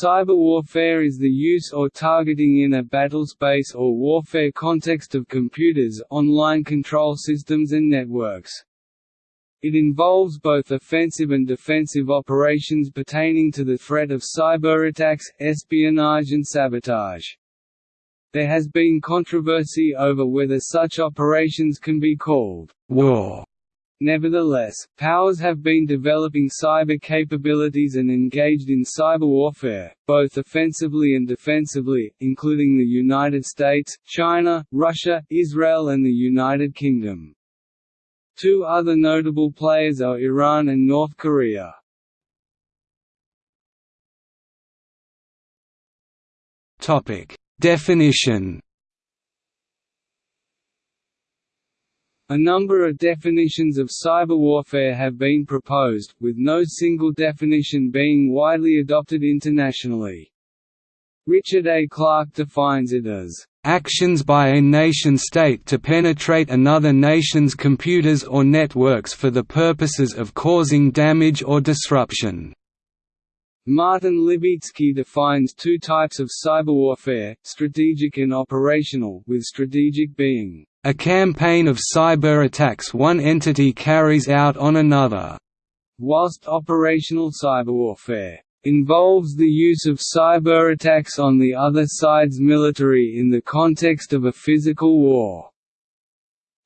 Cyber warfare is the use or targeting in a battlespace or warfare context of computers, online control systems and networks. It involves both offensive and defensive operations pertaining to the threat of cyberattacks, espionage and sabotage. There has been controversy over whether such operations can be called war Nevertheless, powers have been developing cyber capabilities and engaged in cyber warfare, both offensively and defensively, including the United States, China, Russia, Israel and the United Kingdom. Two other notable players are Iran and North Korea. Definition A number of definitions of cyber warfare have been proposed, with no single definition being widely adopted internationally. Richard A. Clarke defines it as actions by a nation-state to penetrate another nation's computers or networks for the purposes of causing damage or disruption." Martin Libicki defines two types of cyberwarfare, strategic and operational with strategic being a campaign of cyber attacks one entity carries out on another, whilst operational cyberwarfare involves the use of cyber attacks on the other side's military in the context of a physical war.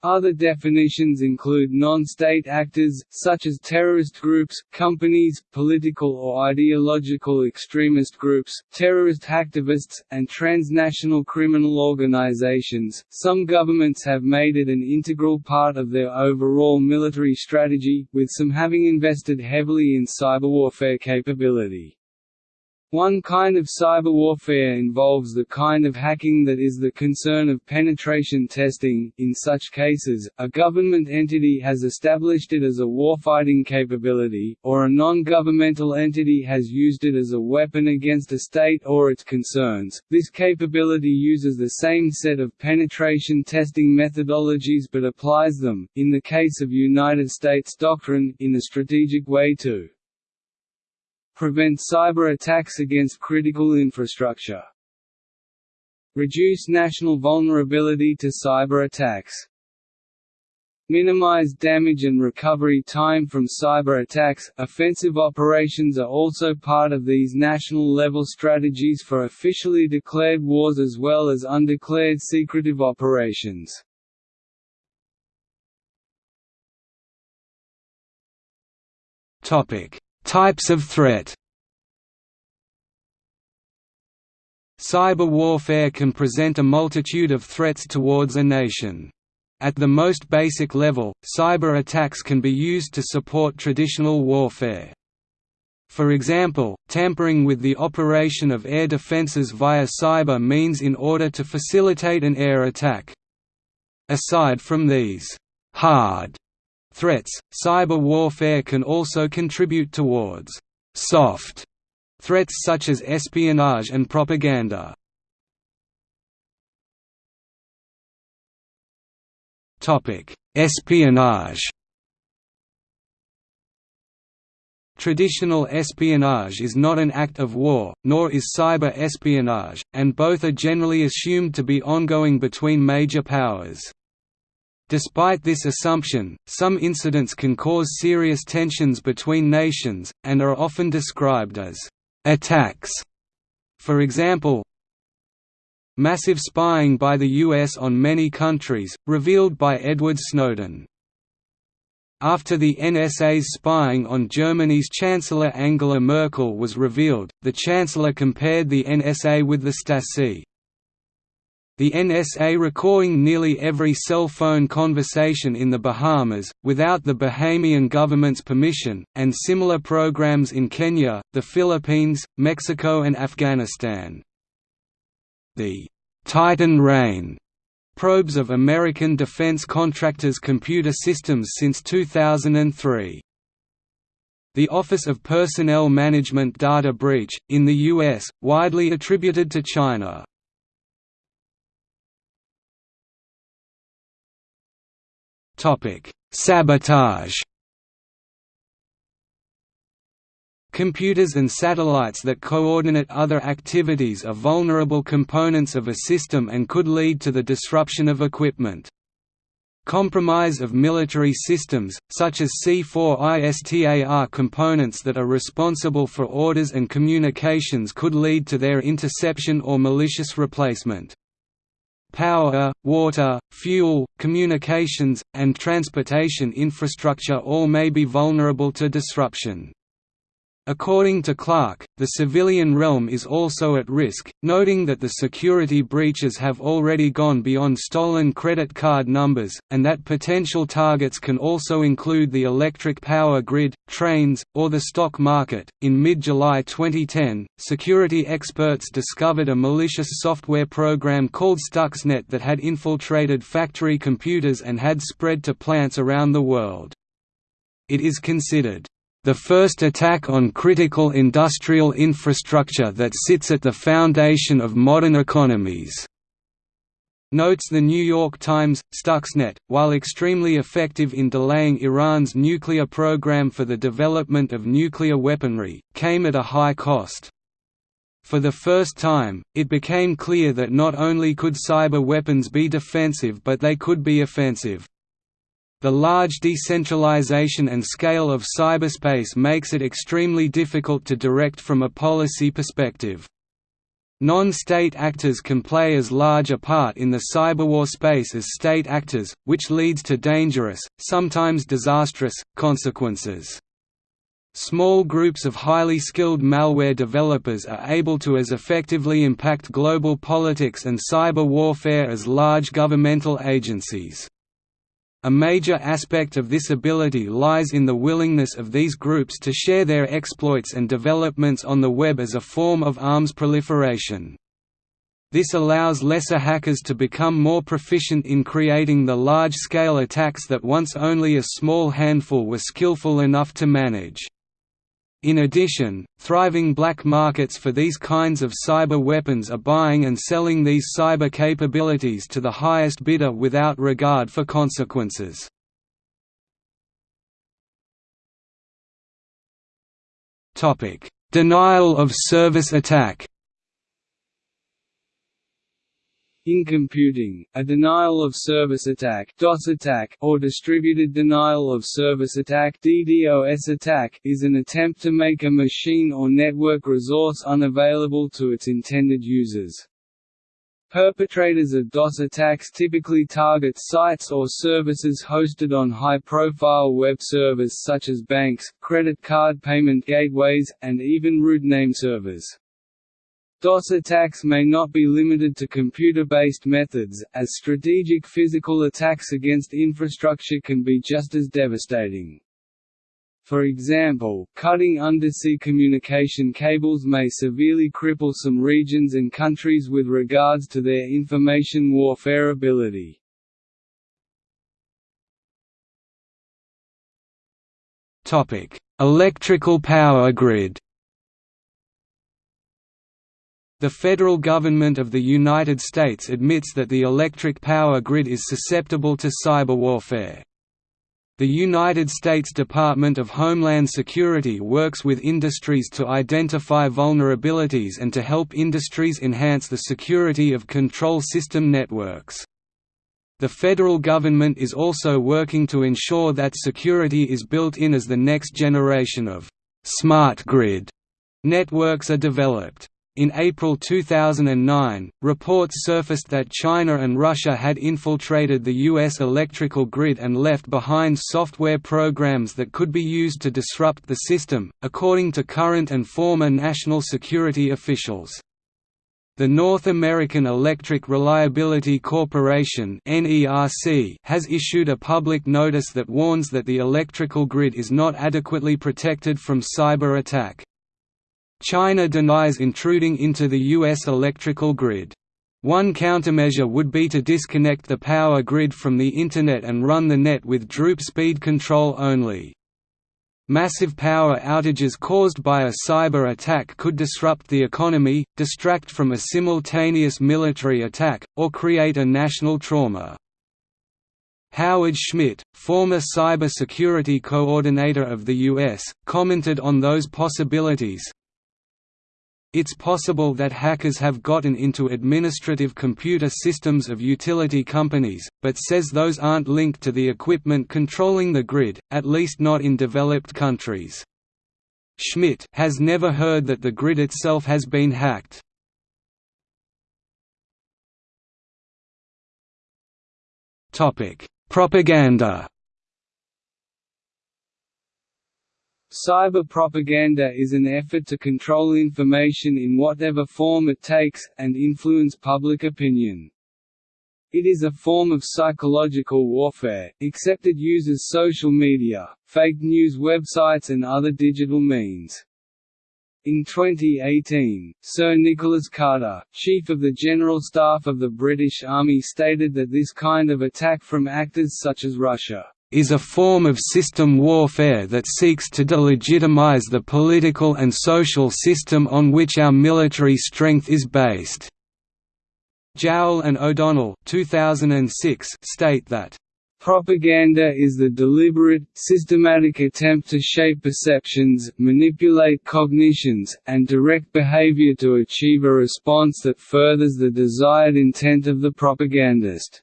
Other definitions include non-state actors, such as terrorist groups, companies, political or ideological extremist groups, terrorist hacktivists, and transnational criminal organizations. Some governments have made it an integral part of their overall military strategy, with some having invested heavily in cyberwarfare capability. One kind of cyber warfare involves the kind of hacking that is the concern of penetration testing. In such cases, a government entity has established it as a warfighting capability, or a non-governmental entity has used it as a weapon against a state or its concerns. This capability uses the same set of penetration testing methodologies but applies them, in the case of United States doctrine, in a strategic way too prevent cyber attacks against critical infrastructure. Reduce national vulnerability to cyber attacks. Minimize damage and recovery time from cyber attacks. Offensive operations are also part of these national level strategies for officially declared wars as well as undeclared secretive operations. Topic: Types of threat Cyber warfare can present a multitude of threats towards a nation. At the most basic level, cyber attacks can be used to support traditional warfare. For example, tampering with the operation of air defenses via cyber means in order to facilitate an air attack. Aside from these hard threats, cyber warfare can also contribute towards soft threats such as espionage and propaganda. Topic: Espionage Traditional espionage is not an act of war, nor is cyber espionage, and both are generally assumed to be ongoing between major powers. Despite this assumption, some incidents can cause serious tensions between nations, and are often described as attacks. For example, massive spying by the US on many countries, revealed by Edward Snowden. After the NSA's spying on Germany's Chancellor Angela Merkel was revealed, the Chancellor compared the NSA with the Stasi. The NSA recording nearly every cell phone conversation in the Bahamas, without the Bahamian government's permission, and similar programs in Kenya, the Philippines, Mexico and Afghanistan. The «Titan Rain» probes of American defense contractors' computer systems since 2003. The Office of Personnel Management data breach, in the U.S., widely attributed to China. Topic: Sabotage. Computers and satellites that coordinate other activities are vulnerable components of a system and could lead to the disruption of equipment. Compromise of military systems, such as C4ISTAR components that are responsible for orders and communications could lead to their interception or malicious replacement. Power, water, fuel, communications, and transportation infrastructure all may be vulnerable to disruption. According to Clarke, the civilian realm is also at risk, noting that the security breaches have already gone beyond stolen credit card numbers, and that potential targets can also include the electric power grid, trains, or the stock market. In mid July 2010, security experts discovered a malicious software program called Stuxnet that had infiltrated factory computers and had spread to plants around the world. It is considered the first attack on critical industrial infrastructure that sits at the foundation of modern economies. Notes The New York Times, Stuxnet, while extremely effective in delaying Iran's nuclear program for the development of nuclear weaponry, came at a high cost. For the first time, it became clear that not only could cyber weapons be defensive but they could be offensive. The large decentralization and scale of cyberspace makes it extremely difficult to direct from a policy perspective. Non-state actors can play as large a part in the cyberwar space as state actors, which leads to dangerous, sometimes disastrous, consequences. Small groups of highly skilled malware developers are able to as effectively impact global politics and cyber warfare as large governmental agencies. A major aspect of this ability lies in the willingness of these groups to share their exploits and developments on the web as a form of arms proliferation. This allows lesser hackers to become more proficient in creating the large-scale attacks that once only a small handful were skillful enough to manage. In addition, thriving black markets for these kinds of cyber weapons are buying and selling these cyber capabilities to the highest bidder without regard for consequences. Denial of service attack In computing, a denial of service attack DOS attack or distributed denial of service attack DDoS attack is an attempt to make a machine or network resource unavailable to its intended users. Perpetrators of DOS attacks typically target sites or services hosted on high-profile web servers such as banks, credit card payment gateways, and even root name servers. DOS attacks may not be limited to computer-based methods, as strategic physical attacks against infrastructure can be just as devastating. For example, cutting undersea communication cables may severely cripple some regions and countries with regards to their information warfare ability. Electrical power grid the federal government of the United States admits that the electric power grid is susceptible to cyber warfare. The United States Department of Homeland Security works with industries to identify vulnerabilities and to help industries enhance the security of control system networks. The federal government is also working to ensure that security is built in as the next generation of «smart grid» networks are developed. In April 2009, reports surfaced that China and Russia had infiltrated the U.S. electrical grid and left behind software programs that could be used to disrupt the system, according to current and former national security officials. The North American Electric Reliability Corporation has issued a public notice that warns that the electrical grid is not adequately protected from cyber attack. China denies intruding into the U.S. electrical grid. One countermeasure would be to disconnect the power grid from the Internet and run the net with droop speed control only. Massive power outages caused by a cyber attack could disrupt the economy, distract from a simultaneous military attack, or create a national trauma. Howard Schmidt, former cyber security coordinator of the U.S., commented on those possibilities, it's possible that hackers have gotten into administrative computer systems of utility companies, but says those aren't linked to the equipment controlling the grid, at least not in developed countries. Schmidt has never heard that the grid itself has been hacked. Propaganda Cyber propaganda is an effort to control information in whatever form it takes, and influence public opinion. It is a form of psychological warfare, except it uses social media, fake news websites and other digital means. In 2018, Sir Nicholas Carter, Chief of the General Staff of the British Army stated that this kind of attack from actors such as Russia is a form of system warfare that seeks to delegitimize the political and social system on which our military strength is based." Jowett and O'Donnell 2006 state that Propaganda is the deliberate, systematic attempt to shape perceptions, manipulate cognitions, and direct behavior to achieve a response that furthers the desired intent of the propagandist.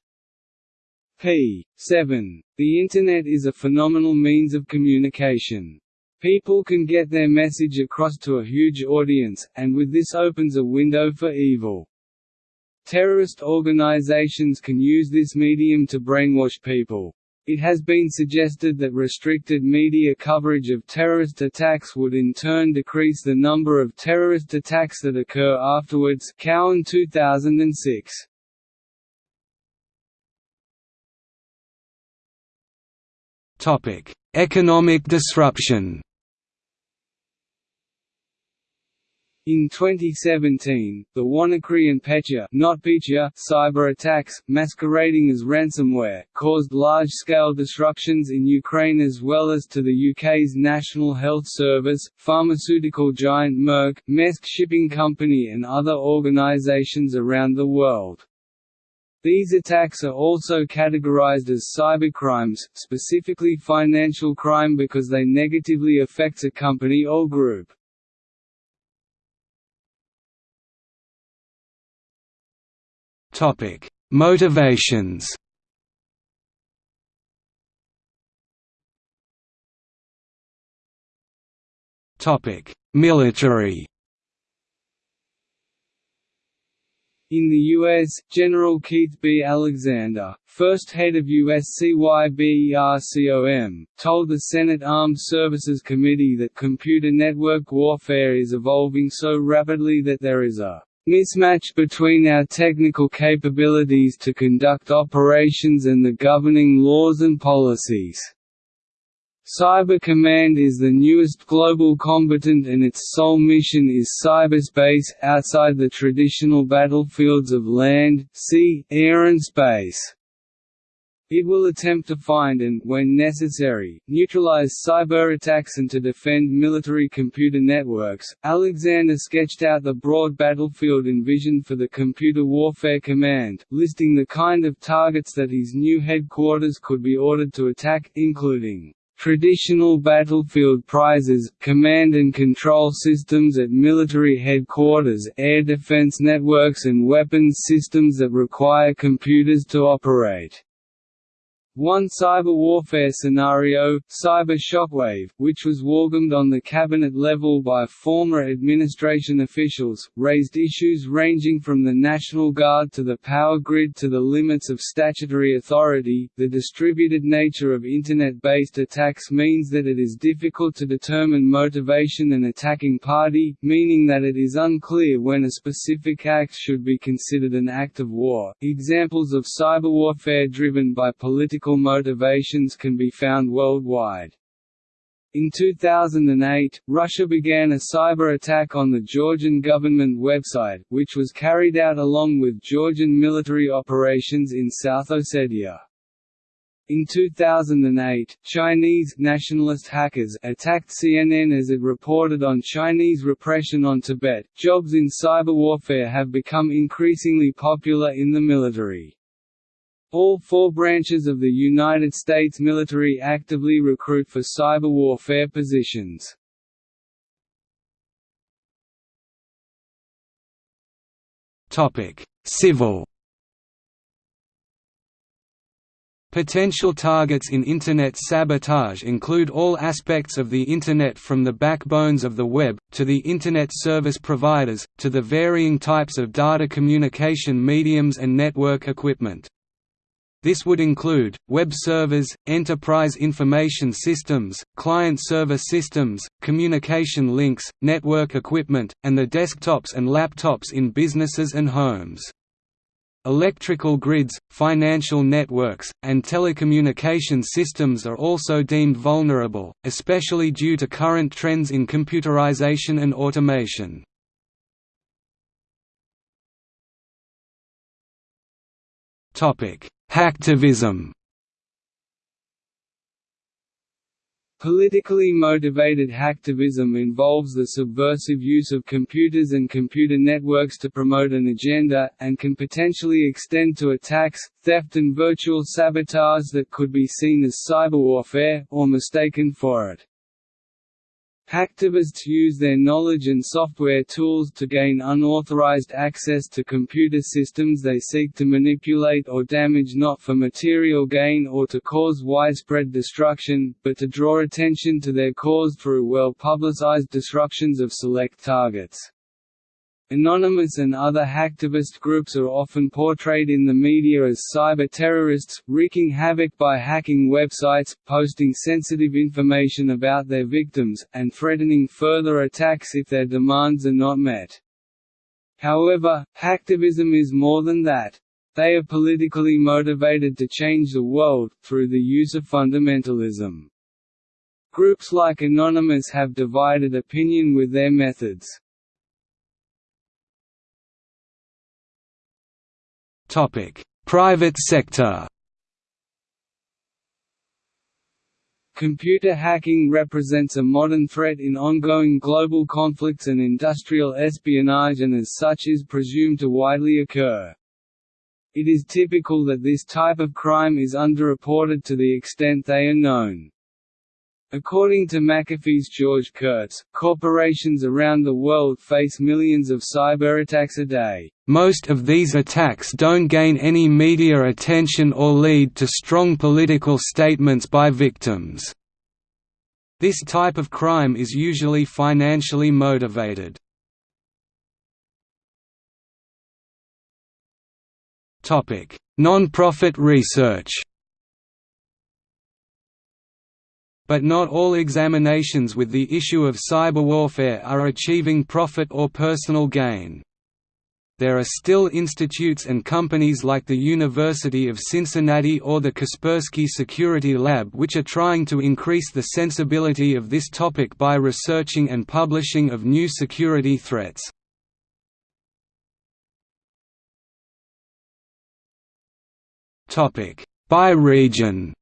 P. 7. The Internet is a phenomenal means of communication. People can get their message across to a huge audience, and with this opens a window for evil. Terrorist organizations can use this medium to brainwash people. It has been suggested that restricted media coverage of terrorist attacks would in turn decrease the number of terrorist attacks that occur afterwards Cowen 2006. Economic disruption In 2017, the WannaCry and Petya NotPetya cyber attacks, masquerading as ransomware, caused large-scale disruptions in Ukraine as well as to the UK's National Health Service, pharmaceutical giant Merck, Maersk Shipping Company and other organisations around the world. These attacks are also categorized as cybercrimes, specifically financial crime because they negatively affect a company or group. Topic: Motivations. Topic: Military. In the U.S., General Keith B. Alexander, first head of U.S. CYBERCOM, told the Senate Armed Services Committee that computer network warfare is evolving so rapidly that there is a mismatch between our technical capabilities to conduct operations and the governing laws and policies. Cyber Command is the newest global combatant and its sole mission is cyberspace, outside the traditional battlefields of land, sea, air and space. It will attempt to find and, when necessary, neutralize cyber attacks and to defend military computer networks. Alexander sketched out the broad battlefield envisioned for the Computer Warfare Command, listing the kind of targets that his new headquarters could be ordered to attack, including Traditional battlefield prizes, command and control systems at military headquarters, air defense networks and weapons systems that require computers to operate. One cyber warfare scenario, Cyber Shockwave, which was welcomed on the cabinet level by former administration officials, raised issues ranging from the National Guard to the power grid to the limits of statutory authority. The distributed nature of Internet-based attacks means that it is difficult to determine motivation and attacking party, meaning that it is unclear when a specific act should be considered an act of war. Examples of cyber warfare driven by political political motivations can be found worldwide. In 2008, Russia began a cyber attack on the Georgian government website, which was carried out along with Georgian military operations in South Ossetia. In 2008, Chinese nationalist hackers attacked CNN as it reported on Chinese repression on Tibet. Jobs in cyber warfare have become increasingly popular in the military. All four branches of the United States military actively recruit for cyber warfare positions. Civil Potential targets in Internet sabotage include all aspects of the Internet from the backbones of the web, to the Internet service providers, to the varying types of data communication mediums and network equipment. This would include, web servers, enterprise information systems, client-server systems, communication links, network equipment, and the desktops and laptops in businesses and homes. Electrical grids, financial networks, and telecommunication systems are also deemed vulnerable, especially due to current trends in computerization and automation. Hacktivism Politically motivated hacktivism involves the subversive use of computers and computer networks to promote an agenda, and can potentially extend to attacks, theft and virtual sabotage that could be seen as cyber warfare, or mistaken for it. Hacktivists use their knowledge and software tools to gain unauthorized access to computer systems they seek to manipulate or damage not for material gain or to cause widespread destruction, but to draw attention to their cause through well-publicized destructions of select targets. Anonymous and other hacktivist groups are often portrayed in the media as cyber-terrorists, wreaking havoc by hacking websites, posting sensitive information about their victims, and threatening further attacks if their demands are not met. However, hacktivism is more than that. They are politically motivated to change the world, through the use of fundamentalism. Groups like Anonymous have divided opinion with their methods. Private sector Computer hacking represents a modern threat in ongoing global conflicts and industrial espionage and as such is presumed to widely occur. It is typical that this type of crime is underreported to the extent they are known. According to McAfee's George Kurtz, corporations around the world face millions of cyberattacks a day. Most of these attacks don't gain any media attention or lead to strong political statements by victims. This type of crime is usually financially motivated. Non-profit research But not all examinations with the issue of cyber warfare are achieving profit or personal gain. There are still institutes and companies like the University of Cincinnati or the Kaspersky Security Lab which are trying to increase the sensibility of this topic by researching and publishing of new security threats. By region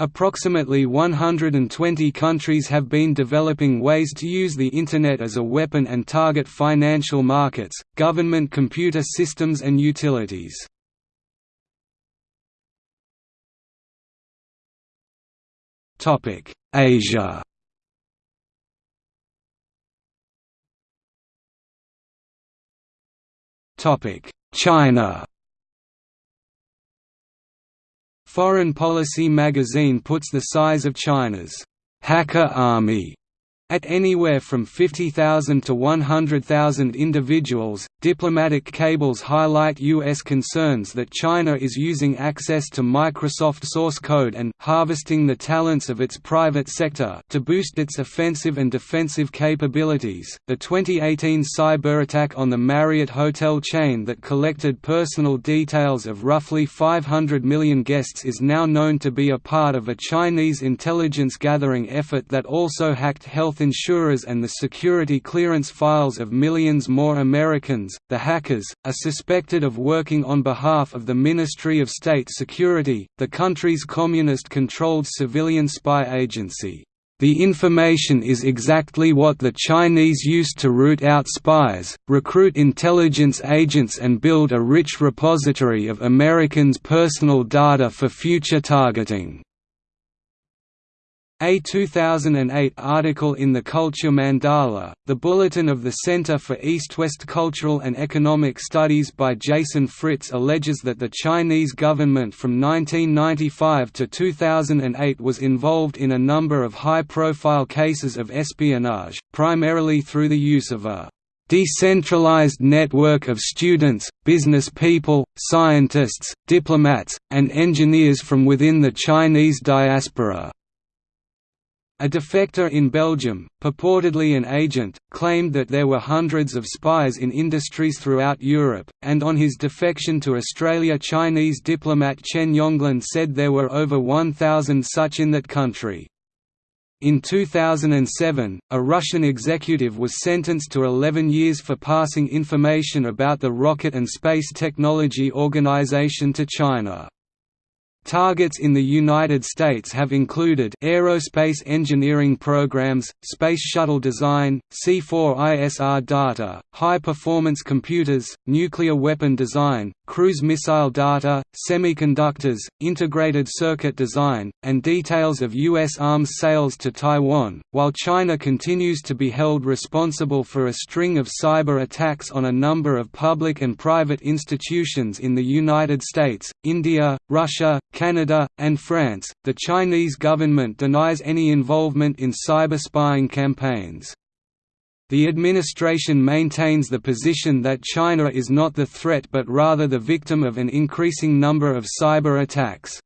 Approximately 120 countries have been developing ways to use the Internet as a weapon and target financial markets, government computer systems and utilities. Asia China Foreign Policy magazine puts the size of China's hacker army at anywhere from 50,000 to 100,000 individuals, diplomatic cables highlight U.S. concerns that China is using access to Microsoft source code and harvesting the talents of its private sector to boost its offensive and defensive capabilities. The 2018 cyber attack on the Marriott hotel chain that collected personal details of roughly 500 million guests is now known to be a part of a Chinese intelligence gathering effort that also hacked health insurers and the security clearance files of millions more Americans. The hackers are suspected of working on behalf of the Ministry of State Security, the country's communist controlled civilian spy agency. The information is exactly what the Chinese used to root out spies, recruit intelligence agents and build a rich repository of Americans' personal data for future targeting. A 2008 article in the Culture Mandala, the bulletin of the Center for East-West Cultural and Economic Studies by Jason Fritz alleges that the Chinese government from 1995 to 2008 was involved in a number of high-profile cases of espionage, primarily through the use of a decentralized network of students, business people, scientists, diplomats, and engineers from within the Chinese diaspora. A defector in Belgium, purportedly an agent, claimed that there were hundreds of spies in industries throughout Europe, and on his defection to Australia Chinese diplomat Chen Yonglin said there were over 1,000 such in that country. In 2007, a Russian executive was sentenced to 11 years for passing information about the Rocket and Space Technology Organization to China. Targets in the United States have included aerospace engineering programs, space shuttle design, C4ISR data, high-performance computers, nuclear weapon design, cruise missile data, semiconductors, integrated circuit design, and details of U.S. arms sales to Taiwan, while China continues to be held responsible for a string of cyber attacks on a number of public and private institutions in the United States, India, Russia, Canada, and France. The Chinese government denies any involvement in cyber spying campaigns. The administration maintains the position that China is not the threat but rather the victim of an increasing number of cyber attacks.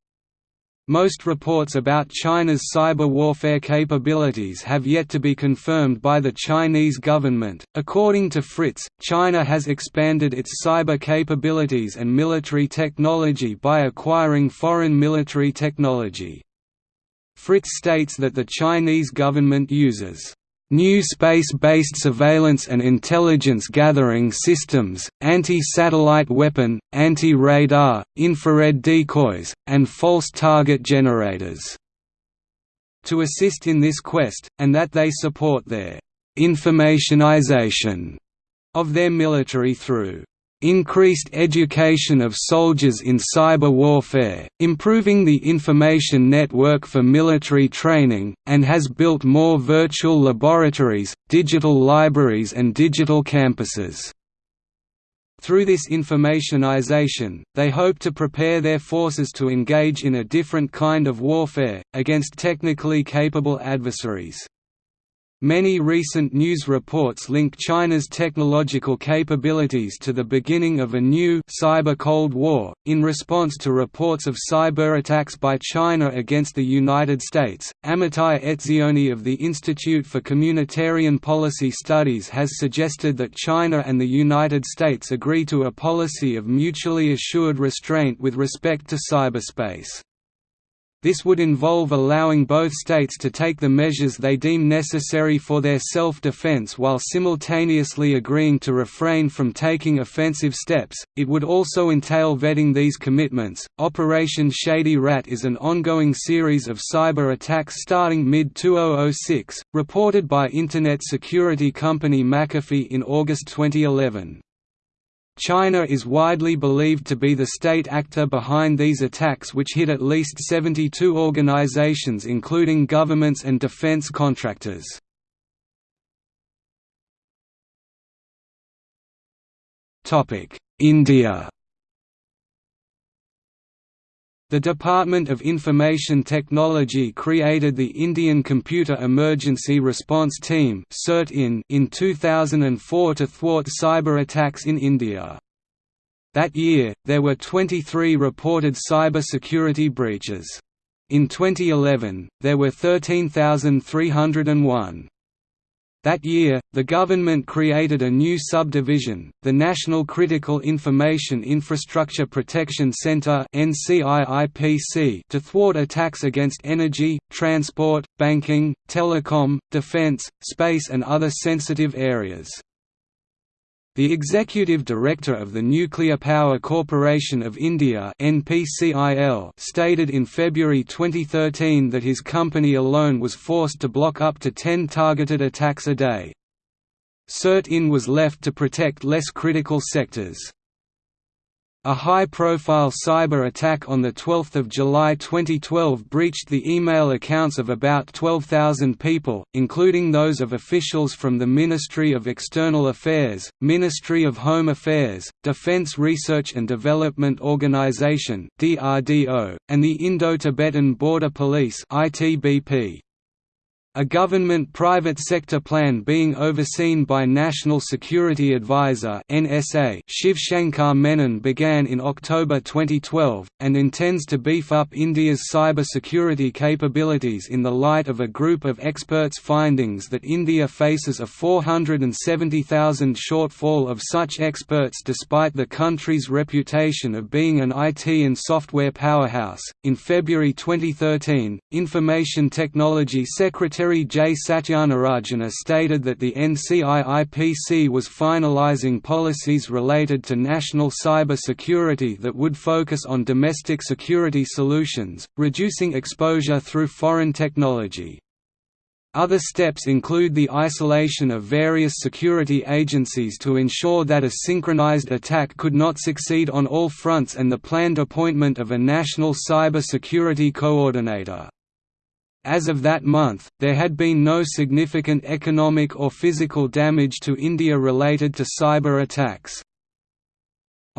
Most reports about China's cyber warfare capabilities have yet to be confirmed by the Chinese government. According to Fritz, China has expanded its cyber capabilities and military technology by acquiring foreign military technology. Fritz states that the Chinese government uses New space-based surveillance and intelligence gathering systems, anti-satellite weapon, anti-radar, infrared decoys, and false target generators to assist in this quest, and that they support their informationization of their military through increased education of soldiers in cyber warfare, improving the information network for military training, and has built more virtual laboratories, digital libraries and digital campuses. Through this informationization, they hope to prepare their forces to engage in a different kind of warfare, against technically capable adversaries. Many recent news reports link China's technological capabilities to the beginning of a new cyber Cold War. In response to reports of cyber attacks by China against the United States, Amitai Etzioni of the Institute for Communitarian Policy Studies has suggested that China and the United States agree to a policy of mutually assured restraint with respect to cyberspace. This would involve allowing both states to take the measures they deem necessary for their self-defense while simultaneously agreeing to refrain from taking offensive steps. It would also entail vetting these commitments. Operation Shady Rat is an ongoing series of cyber attacks starting mid-2006, reported by Internet security company McAfee in August 2011. China is widely believed to be the state actor behind these attacks which hit at least 72 organizations including governments and defense contractors. India The Department of Information Technology created the Indian Computer Emergency Response Team in 2004 to thwart cyber attacks in India. That year, there were 23 reported cyber security breaches. In 2011, there were 13,301. That year, the government created a new subdivision, the National Critical Information Infrastructure Protection Center to thwart attacks against energy, transport, banking, telecom, defense, space and other sensitive areas. The Executive Director of the Nuclear Power Corporation of India NPCIL stated in February 2013 that his company alone was forced to block up to 10 targeted attacks a day. CERT-IN was left to protect less critical sectors. A high-profile cyber attack on 12 July 2012 breached the email accounts of about 12,000 people, including those of officials from the Ministry of External Affairs, Ministry of Home Affairs, Defense Research and Development Organization and the Indo-Tibetan Border Police ITBP a government-private sector plan being overseen by National Security Advisor (NSA) Shiv Shankar Menon began in October 2012 and intends to beef up India's cyber security capabilities in the light of a group of experts' findings that India faces a 470,000 shortfall of such experts despite the country's reputation of being an IT and software powerhouse. In February 2013, Information Technology Secretary Secretary J. Satyanarayana stated that the NCIIPC was finalizing policies related to national cyber security that would focus on domestic security solutions, reducing exposure through foreign technology. Other steps include the isolation of various security agencies to ensure that a synchronized attack could not succeed on all fronts and the planned appointment of a national cyber security coordinator. As of that month, there had been no significant economic or physical damage to India related to cyber attacks.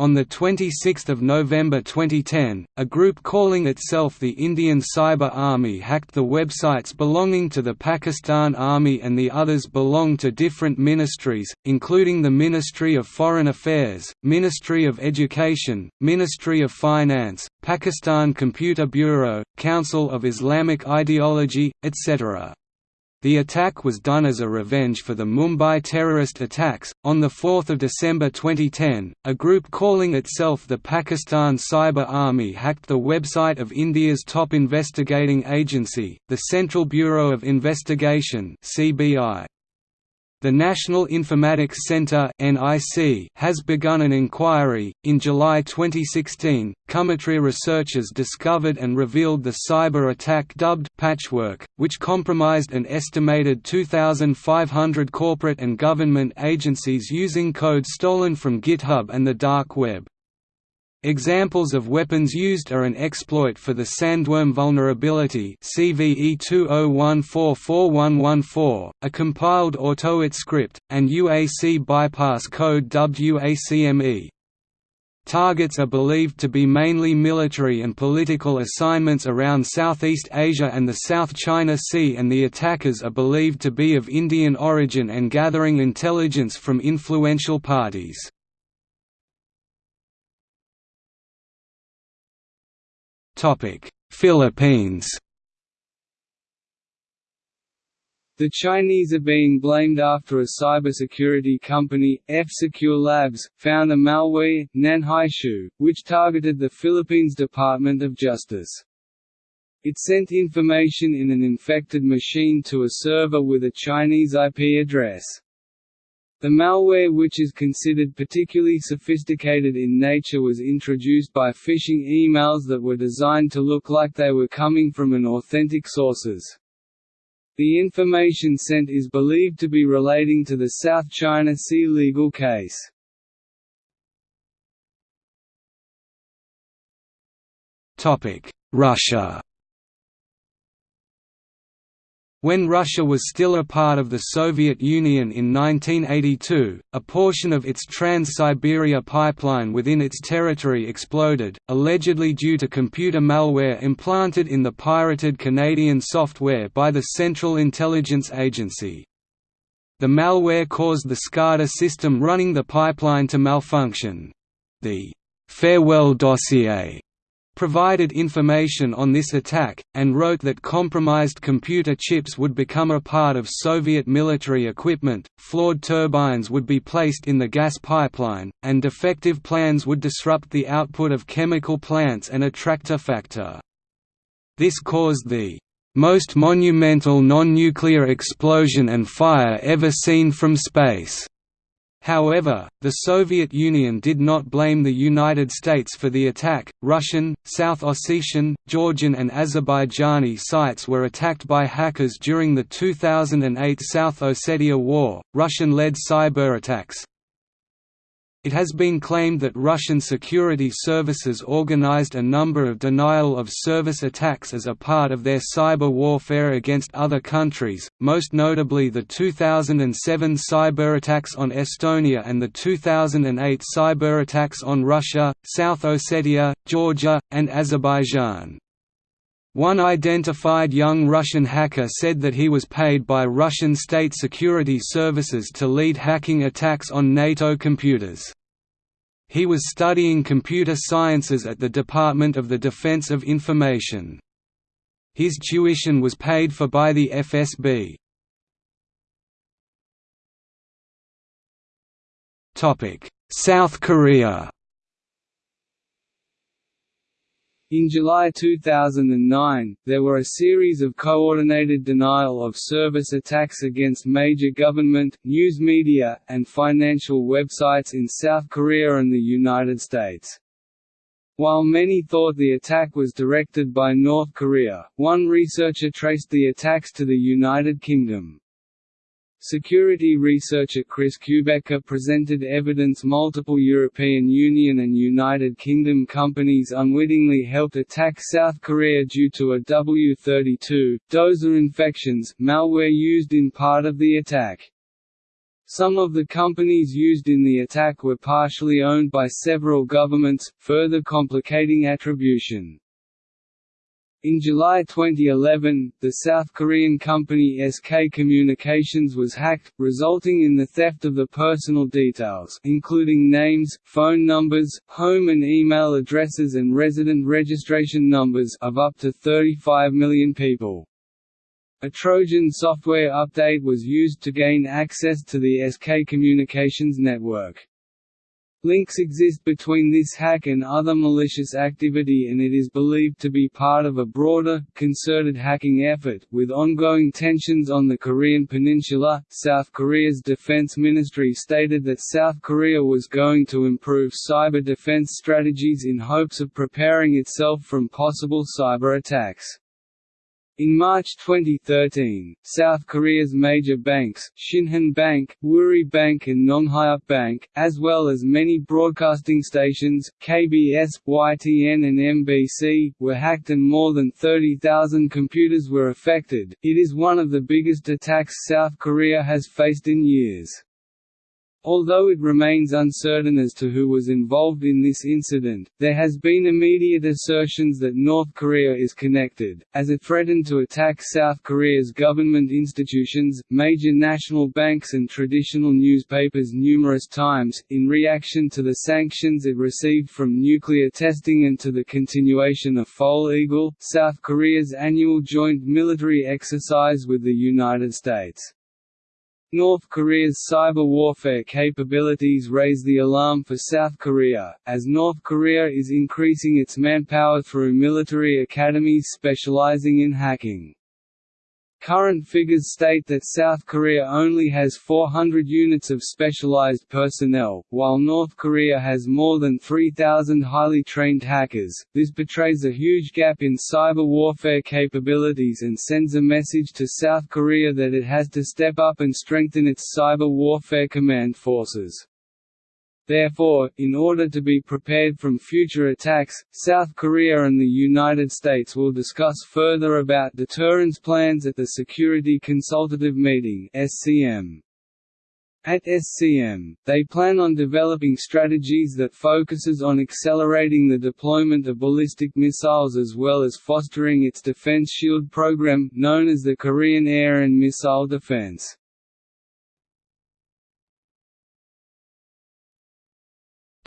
On 26 November 2010, a group calling itself the Indian Cyber Army hacked the websites belonging to the Pakistan Army and the others belong to different ministries, including the Ministry of Foreign Affairs, Ministry of Education, Ministry of Finance, Pakistan Computer Bureau, Council of Islamic Ideology, etc. The attack was done as a revenge for the Mumbai terrorist attacks. On 4 December 2010, a group calling itself the Pakistan Cyber Army hacked the website of India's top investigating agency, the Central Bureau of Investigation (CBI). The National Informatics Centre has begun an inquiry. In July 2016, Cymmetria researchers discovered and revealed the cyber attack dubbed Patchwork, which compromised an estimated 2,500 corporate and government agencies using code stolen from GitHub and the dark web. Examples of weapons used are an exploit for the Sandworm vulnerability CVE 20144114, a compiled Autoit script, and UAC bypass code dubbed UACME. Targets are believed to be mainly military and political assignments around Southeast Asia and the South China Sea and the attackers are believed to be of Indian origin and gathering intelligence from influential parties. Philippines The Chinese are being blamed after a cybersecurity company, F-Secure Labs, found a malware, Nanhaishu, which targeted the Philippines Department of Justice. It sent information in an infected machine to a server with a Chinese IP address. The malware which is considered particularly sophisticated in nature was introduced by phishing emails that were designed to look like they were coming from an authentic sources. The information sent is believed to be relating to the South China Sea legal case. Russia when Russia was still a part of the Soviet Union in 1982, a portion of its Trans-Siberia pipeline within its territory exploded, allegedly due to computer malware implanted in the pirated Canadian software by the Central Intelligence Agency. The malware caused the SCADA system running the pipeline to malfunction. The «farewell dossier» provided information on this attack, and wrote that compromised computer chips would become a part of Soviet military equipment, flawed turbines would be placed in the gas pipeline, and defective plans would disrupt the output of chemical plants and attractor factor. This caused the most monumental non-nuclear explosion and fire ever seen from space However, the Soviet Union did not blame the United States for the attack. Russian, South Ossetian, Georgian, and Azerbaijani sites were attacked by hackers during the 2008 South Ossetia War. Russian led cyber attacks, it has been claimed that Russian security services organized a number of denial-of-service attacks as a part of their cyber warfare against other countries, most notably the 2007 cyberattacks on Estonia and the 2008 cyberattacks on Russia, South Ossetia, Georgia, and Azerbaijan. One identified young Russian hacker said that he was paid by Russian state security services to lead hacking attacks on NATO computers. He was studying computer sciences at the Department of the Defense of Information. His tuition was paid for by the FSB. South Korea In July 2009, there were a series of coordinated denial-of-service attacks against major government, news media, and financial websites in South Korea and the United States. While many thought the attack was directed by North Korea, one researcher traced the attacks to the United Kingdom. Security researcher Chris Kubecka presented evidence multiple European Union and United Kingdom companies unwittingly helped attack South Korea due to a W-32, dozer infections, malware used in part of the attack. Some of the companies used in the attack were partially owned by several governments, further complicating attribution. In July 2011, the South Korean company SK Communications was hacked, resulting in the theft of the personal details including names, phone numbers, home and email addresses and resident registration numbers of up to 35 million people. A Trojan software update was used to gain access to the SK Communications network. Links exist between this hack and other malicious activity and it is believed to be part of a broader, concerted hacking effort. With ongoing tensions on the Korean peninsula, South Korea's defense ministry stated that South Korea was going to improve cyber defense strategies in hopes of preparing itself from possible cyber attacks. In March 2013, South Korea's major banks, Shinhan Bank, Woori Bank and Nonghyup Bank, as well as many broadcasting stations, KBS, YTN and MBC, were hacked and more than 30,000 computers were affected. It is one of the biggest attacks South Korea has faced in years. Although it remains uncertain as to who was involved in this incident, there has been immediate assertions that North Korea is connected, as it threatened to attack South Korea's government institutions, major national banks and traditional newspapers numerous times, in reaction to the sanctions it received from nuclear testing and to the continuation of Foal Eagle, South Korea's annual joint military exercise with the United States. North Korea's cyber warfare capabilities raise the alarm for South Korea, as North Korea is increasing its manpower through military academies specializing in hacking. Current figures state that South Korea only has 400 units of specialized personnel, while North Korea has more than 3,000 highly trained hackers. This betrays a huge gap in cyber warfare capabilities and sends a message to South Korea that it has to step up and strengthen its cyber warfare command forces. Therefore, in order to be prepared from future attacks, South Korea and the United States will discuss further about deterrence plans at the Security Consultative Meeting (SCM). At SCM, they plan on developing strategies that focuses on accelerating the deployment of ballistic missiles as well as fostering its Defense Shield program, known as the Korean Air and Missile Defense.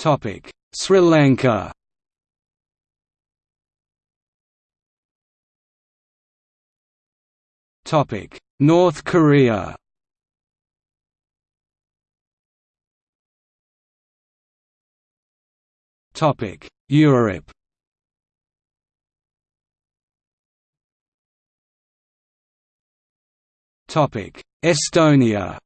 Topic: Sri Lanka. Topic: North Korea. Topic: Europe. Topic: Estonia.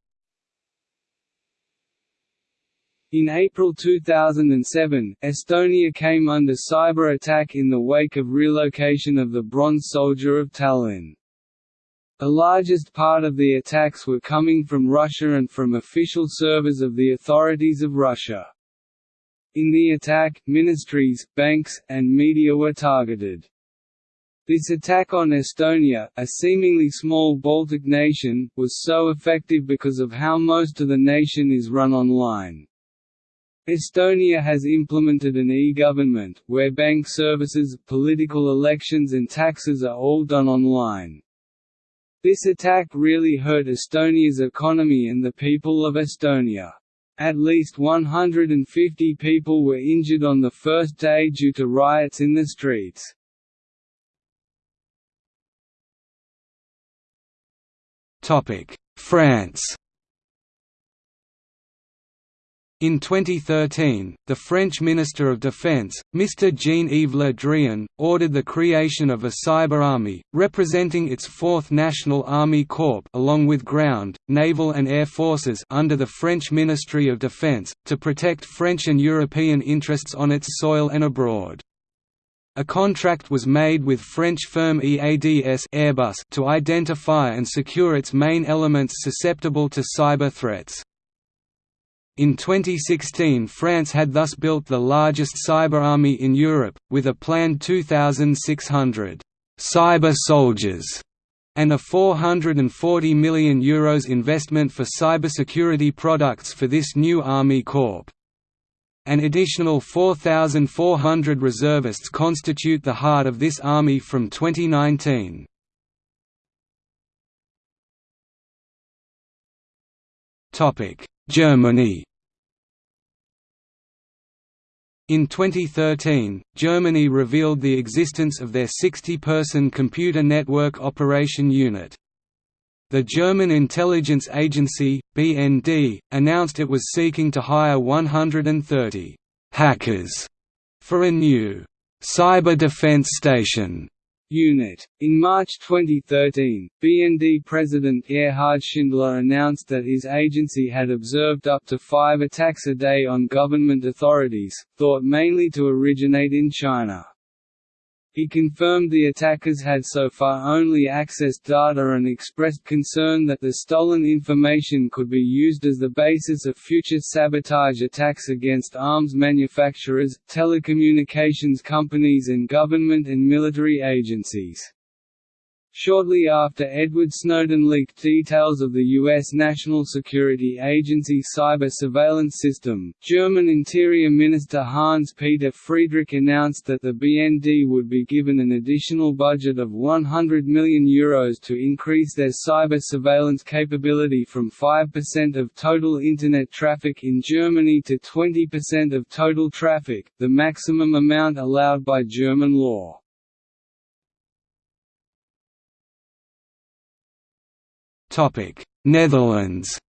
In April 2007, Estonia came under cyber attack in the wake of relocation of the Bronze Soldier of Tallinn. The largest part of the attacks were coming from Russia and from official servers of the authorities of Russia. In the attack, ministries, banks, and media were targeted. This attack on Estonia, a seemingly small Baltic nation, was so effective because of how most of the nation is run online. Estonia has implemented an e-government, where bank services, political elections and taxes are all done online. This attack really hurt Estonia's economy and the people of Estonia. At least 150 people were injured on the first day due to riots in the streets. France in 2013, the French Minister of Defense, Mr. Jean-Yves Le Drian, ordered the creation of a cyber army, representing its Fourth National Army Corps along with ground, naval and air forces under the French Ministry of Defense, to protect French and European interests on its soil and abroad. A contract was made with French firm EADS Airbus to identify and secure its main elements susceptible to cyber threats. In 2016 France had thus built the largest cyber army in Europe, with a planned 2,600 «cyber soldiers» and a €440 million Euros investment for cybersecurity products for this new Army Corps. An additional 4,400 reservists constitute the heart of this army from 2019. Germany In 2013, Germany revealed the existence of their 60-person Computer Network Operation Unit. The German intelligence agency, BND, announced it was seeking to hire 130 «hackers» for a new «cyber defense station» unit. In March 2013, BND President Gerhard Schindler announced that his agency had observed up to five attacks a day on government authorities, thought mainly to originate in China. He confirmed the attackers had so far only accessed data and expressed concern that the stolen information could be used as the basis of future sabotage attacks against arms manufacturers, telecommunications companies and government and military agencies. Shortly after Edward Snowden leaked details of the U.S. National Security Agency cyber surveillance system, German Interior Minister Hans-Peter Friedrich announced that the BND would be given an additional budget of €100 million Euros to increase their cyber surveillance capability from 5% of total Internet traffic in Germany to 20% of total traffic, the maximum amount allowed by German law. Netherlands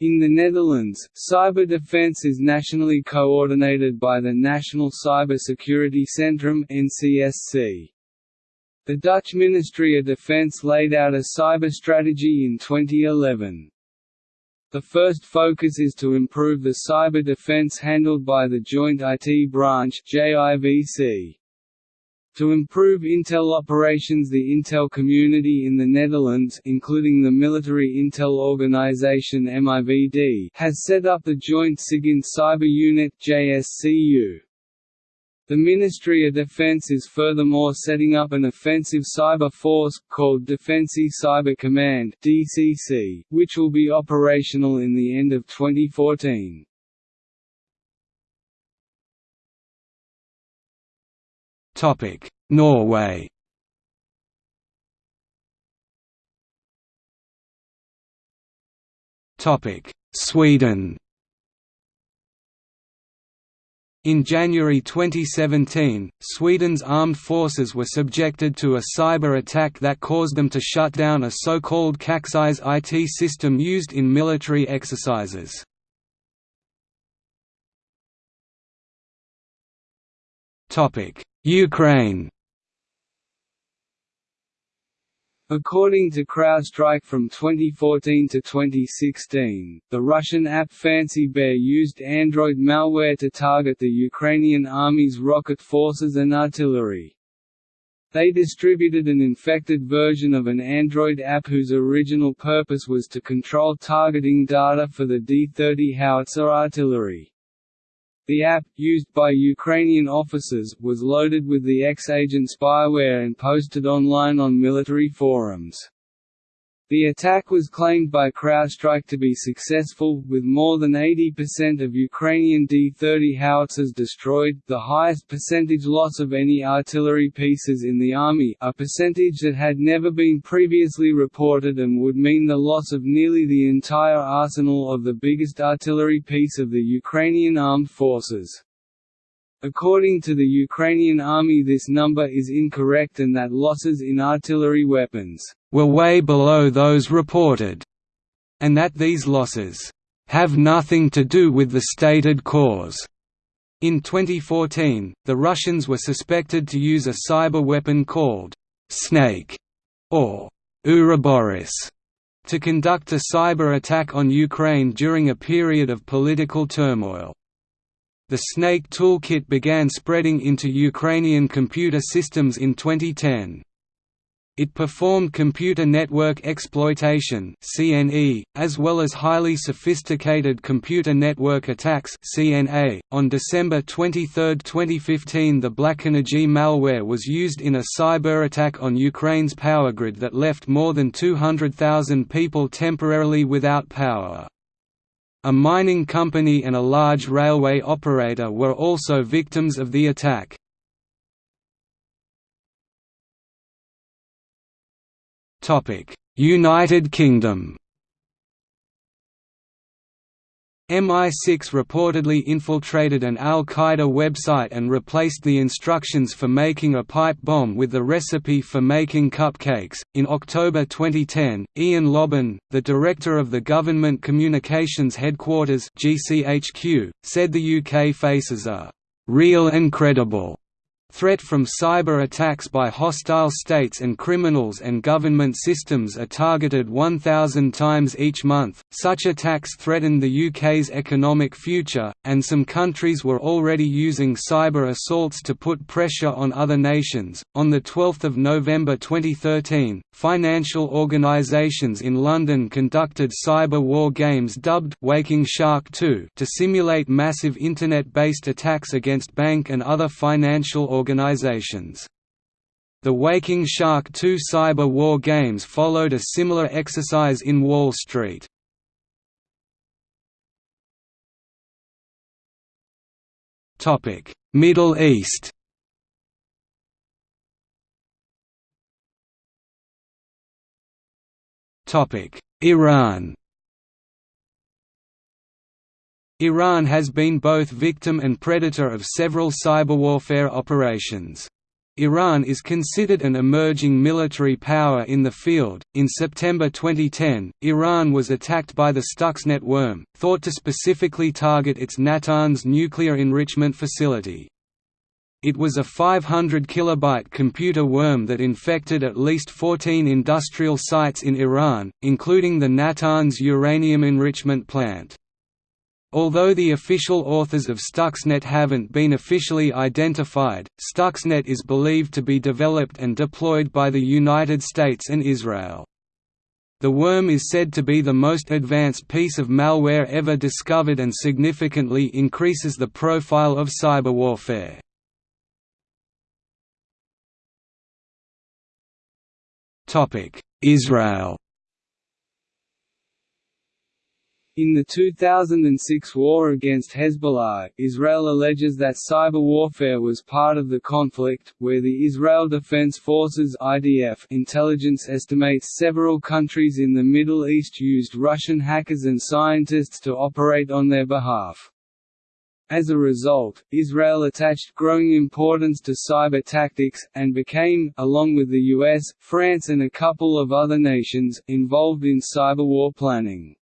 In the Netherlands, cyber defense is nationally coordinated by the National Cyber Security Centrum (NCSC). The Dutch Ministry of Defense laid out a cyber strategy in 2011. The first focus is to improve the cyber defense handled by the Joint IT Branch (JIVC). To improve Intel operations the Intel community in the Netherlands including the military Intel organization MIVD has set up the Joint SIGINT Cyber Unit JSCU. The Ministry of Defense is furthermore setting up an offensive cyber force, called Defensie Cyber Command DCC, which will be operational in the end of 2014. Topic: Norway. Topic: Sweden. In January 2017, Sweden's armed forces were subjected to a cyber attack that caused them to shut down a so-called Caxcis IT system used in military exercises. Ukraine According to CrowdStrike from 2014 to 2016, the Russian APT Fancy Bear used Android malware to target the Ukrainian army's rocket forces and artillery. They distributed an infected version of an Android app whose original purpose was to control targeting data for the D-30 howitzer artillery. The app, used by Ukrainian officers, was loaded with the X-Agent spyware and posted online on military forums. The attack was claimed by CrowdStrike to be successful, with more than 80% of Ukrainian D-30 howitzers destroyed, the highest percentage loss of any artillery pieces in the army a percentage that had never been previously reported and would mean the loss of nearly the entire arsenal of the biggest artillery piece of the Ukrainian armed forces. According to the Ukrainian army this number is incorrect and that losses in artillery weapons were way below those reported, and that these losses have nothing to do with the stated cause. In 2014, the Russians were suspected to use a cyber weapon called Snake or Ouroboros to conduct a cyber attack on Ukraine during a period of political turmoil. The Snake toolkit began spreading into Ukrainian computer systems in 2010. It performed computer network exploitation (CNE), as well as highly sophisticated computer network attacks (CNA). On December 23, 2015, the BlackEnergy malware was used in a cyber attack on Ukraine's power grid that left more than 200,000 people temporarily without power. A mining company and a large railway operator were also victims of the attack. United Kingdom. MI6 reportedly infiltrated an al-Qaeda website and replaced the instructions for making a pipe bomb with the recipe for making cupcakes. In October 2010, Ian Lobban, the director of the Government Communications Headquarters (GCHQ), said the UK faces a real and credible Threat from cyber attacks by hostile states and criminals and government systems are targeted 1,000 times each month. Such attacks threaten the UK's economic future, and some countries were already using cyber assaults to put pressure on other nations. On the 12th of November 2013, financial organisations in London conducted cyber war games dubbed Waking Shark 2 to simulate massive internet-based attacks against bank and other financial organizations. The Waking Shark 2 cyber war games followed a similar exercise in Wall Street. Middle East Iran Iran has been both victim and predator of several cyberwarfare operations. Iran is considered an emerging military power in the field. In September 2010, Iran was attacked by the Stuxnet worm, thought to specifically target its Natanz nuclear enrichment facility. It was a 500 kilobyte computer worm that infected at least 14 industrial sites in Iran, including the Natanz uranium enrichment plant. Although the official authors of Stuxnet haven't been officially identified, Stuxnet is believed to be developed and deployed by the United States and Israel. The worm is said to be the most advanced piece of malware ever discovered and significantly increases the profile of cyberwarfare. Israel In the 2006 war against Hezbollah, Israel alleges that cyber warfare was part of the conflict, where the Israel Defense Forces (IDF) intelligence estimates several countries in the Middle East used Russian hackers and scientists to operate on their behalf. As a result, Israel attached growing importance to cyber tactics, and became, along with the US, France and a couple of other nations, involved in cyber war planning.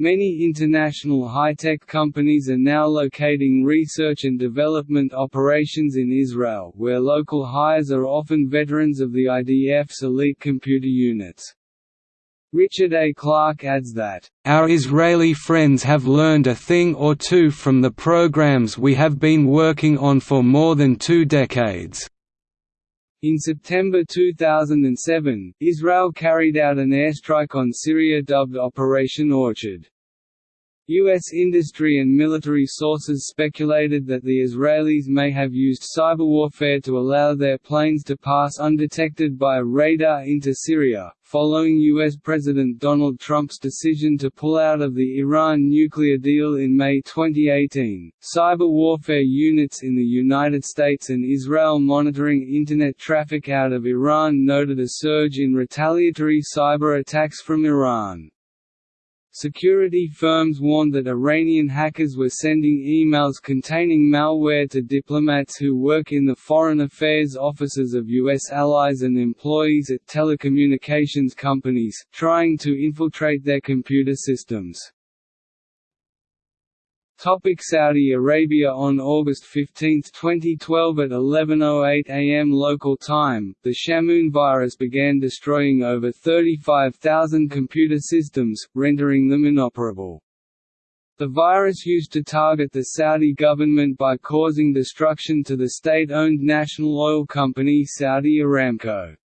Many international high-tech companies are now locating research and development operations in Israel, where local hires are often veterans of the IDF's elite computer units. Richard A. Clarke adds that, "...our Israeli friends have learned a thing or two from the programs we have been working on for more than two decades." In September 2007, Israel carried out an airstrike on Syria dubbed Operation Orchard. U.S. industry and military sources speculated that the Israelis may have used cyberwarfare to allow their planes to pass undetected by radar into Syria, following U.S. President Donald Trump's decision to pull out of the Iran nuclear deal in May 2018. Cyber warfare units in the United States and Israel monitoring Internet traffic out of Iran noted a surge in retaliatory cyber attacks from Iran. Security firms warned that Iranian hackers were sending emails containing malware to diplomats who work in the foreign affairs offices of U.S. allies and employees at telecommunications companies, trying to infiltrate their computer systems. Topic Saudi Arabia On August 15, 2012 at 11.08 am local time, the Shamoon virus began destroying over 35,000 computer systems, rendering them inoperable. The virus used to target the Saudi government by causing destruction to the state-owned national oil company Saudi Aramco.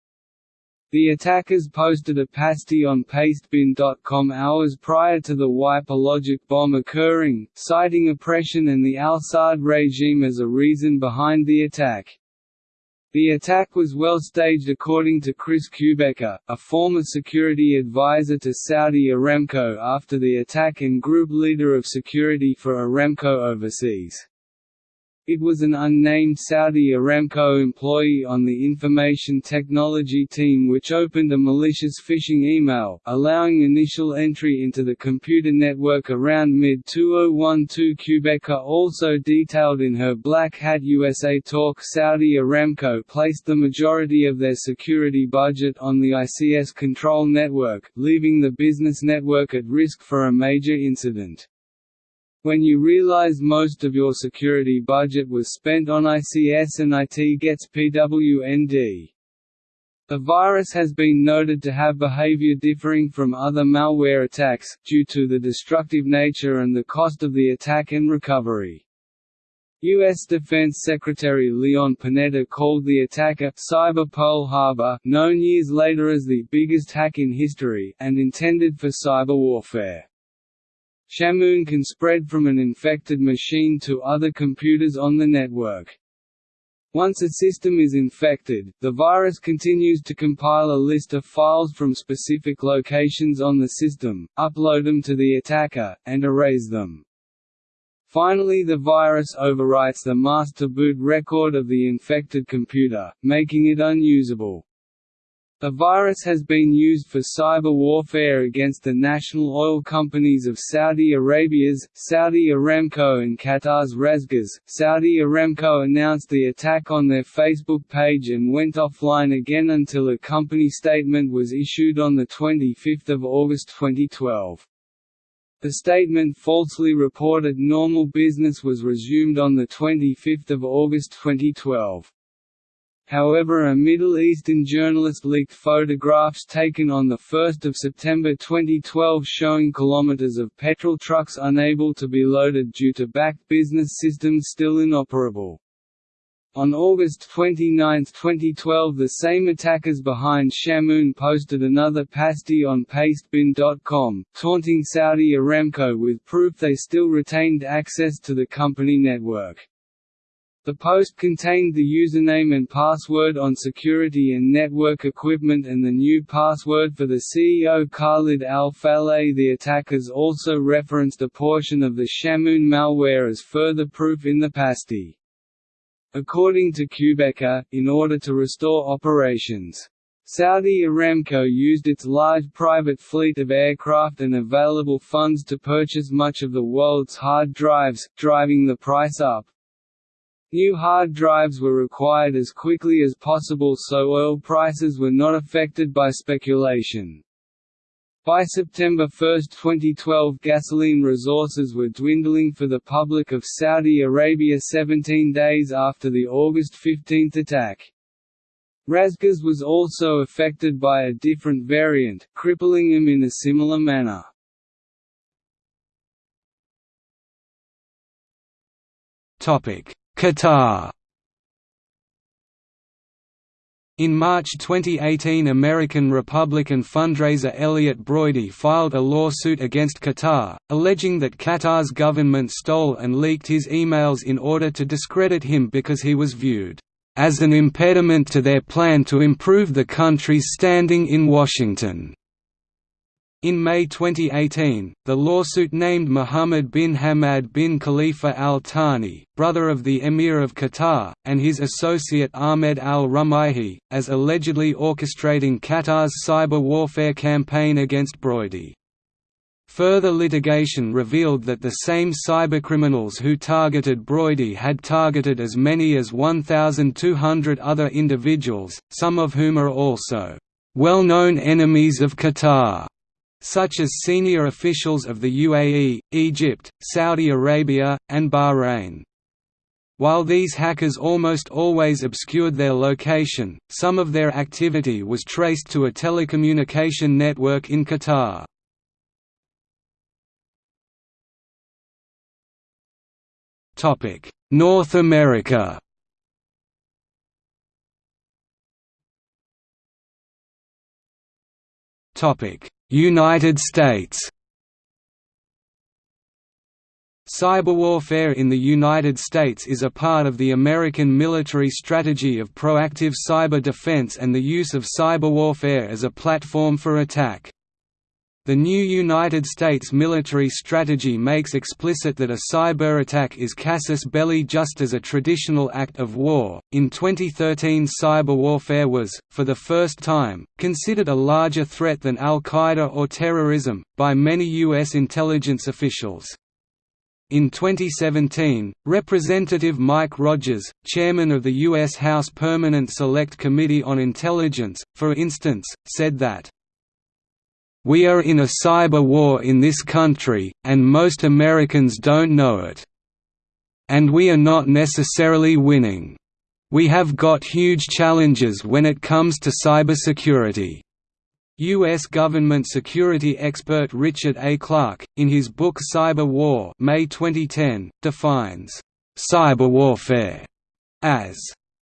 The attackers posted a pasty on pastebin.com hours prior to the wiper logic bomb occurring, citing oppression and the al-Saud regime as a reason behind the attack. The attack was well staged according to Chris Kubecka, a former security advisor to Saudi Aramco after the attack and group leader of security for Aramco overseas. It was an unnamed Saudi Aramco employee on the information technology team which opened a malicious phishing email, allowing initial entry into the computer network around mid-2012 Kubecka also detailed in her Black Hat USA talk Saudi Aramco placed the majority of their security budget on the ICS control network, leaving the business network at risk for a major incident. When you realize most of your security budget was spent on ICS and IT gets PWND. The virus has been noted to have behavior differing from other malware attacks, due to the destructive nature and the cost of the attack and recovery. U.S. Defense Secretary Leon Panetta called the attack a «cyber Pearl Harbor» known years later as the biggest hack in history, and intended for cyber warfare. Shamoon can spread from an infected machine to other computers on the network. Once a system is infected, the virus continues to compile a list of files from specific locations on the system, upload them to the attacker, and erase them. Finally the virus overwrites the master boot record of the infected computer, making it unusable. The virus has been used for cyber warfare against the national oil companies of Saudi Arabia's, Saudi Aramco and Qatar's RasGas. Saudi Aramco announced the attack on their Facebook page and went offline again until a company statement was issued on 25 August 2012. The statement falsely reported normal business was resumed on 25 August 2012. However a Middle Eastern journalist leaked photographs taken on 1 September 2012 showing kilometers of petrol trucks unable to be loaded due to backed business systems still inoperable. On August 29, 2012 the same attackers behind Shamoon posted another pasty on pastebin.com, taunting Saudi Aramco with proof they still retained access to the company network. The post contained the username and password on security and network equipment and the new password for the CEO Khalid al-Faleh The attackers also referenced a portion of the Shamoon malware as further proof in the pasty. According to Kubecka, in order to restore operations, Saudi Aramco used its large private fleet of aircraft and available funds to purchase much of the world's hard drives, driving the price up. New hard drives were required as quickly as possible so oil prices were not affected by speculation. By September 1, 2012 gasoline resources were dwindling for the public of Saudi Arabia 17 days after the August 15 attack. RasGas was also affected by a different variant, crippling him in a similar manner. Qatar In March 2018 American Republican fundraiser Elliott Broidy filed a lawsuit against Qatar, alleging that Qatar's government stole and leaked his emails in order to discredit him because he was viewed as an impediment to their plan to improve the country's standing in Washington. In May 2018, the lawsuit named Mohammed bin Hamad bin Khalifa Al Thani, brother of the Emir of Qatar, and his associate Ahmed Al Rumaihi, as allegedly orchestrating Qatar's cyber warfare campaign against Broidy. Further litigation revealed that the same cybercriminals who targeted Broidy had targeted as many as 1,200 other individuals, some of whom are also well-known enemies of Qatar such as senior officials of the UAE, Egypt, Saudi Arabia, and Bahrain. While these hackers almost always obscured their location, some of their activity was traced to a telecommunication network in Qatar. North America Topic: United States Cyberwarfare in the United States is a part of the American military strategy of proactive cyber defense and the use of cyberwarfare as a platform for attack. The new United States military strategy makes explicit that a cyber attack is casus belli just as a traditional act of war. In 2013, cyber warfare was, for the first time, considered a larger threat than Al Qaeda or terrorism, by many U.S. intelligence officials. In 2017, Representative Mike Rogers, chairman of the U.S. House Permanent Select Committee on Intelligence, for instance, said that we are in a cyber war in this country, and most Americans don't know it. And we are not necessarily winning. We have got huge challenges when it comes to cybersecurity. U.S. government security expert Richard A. Clarke, in his book Cyber War May 2010, defines cyberwarfare as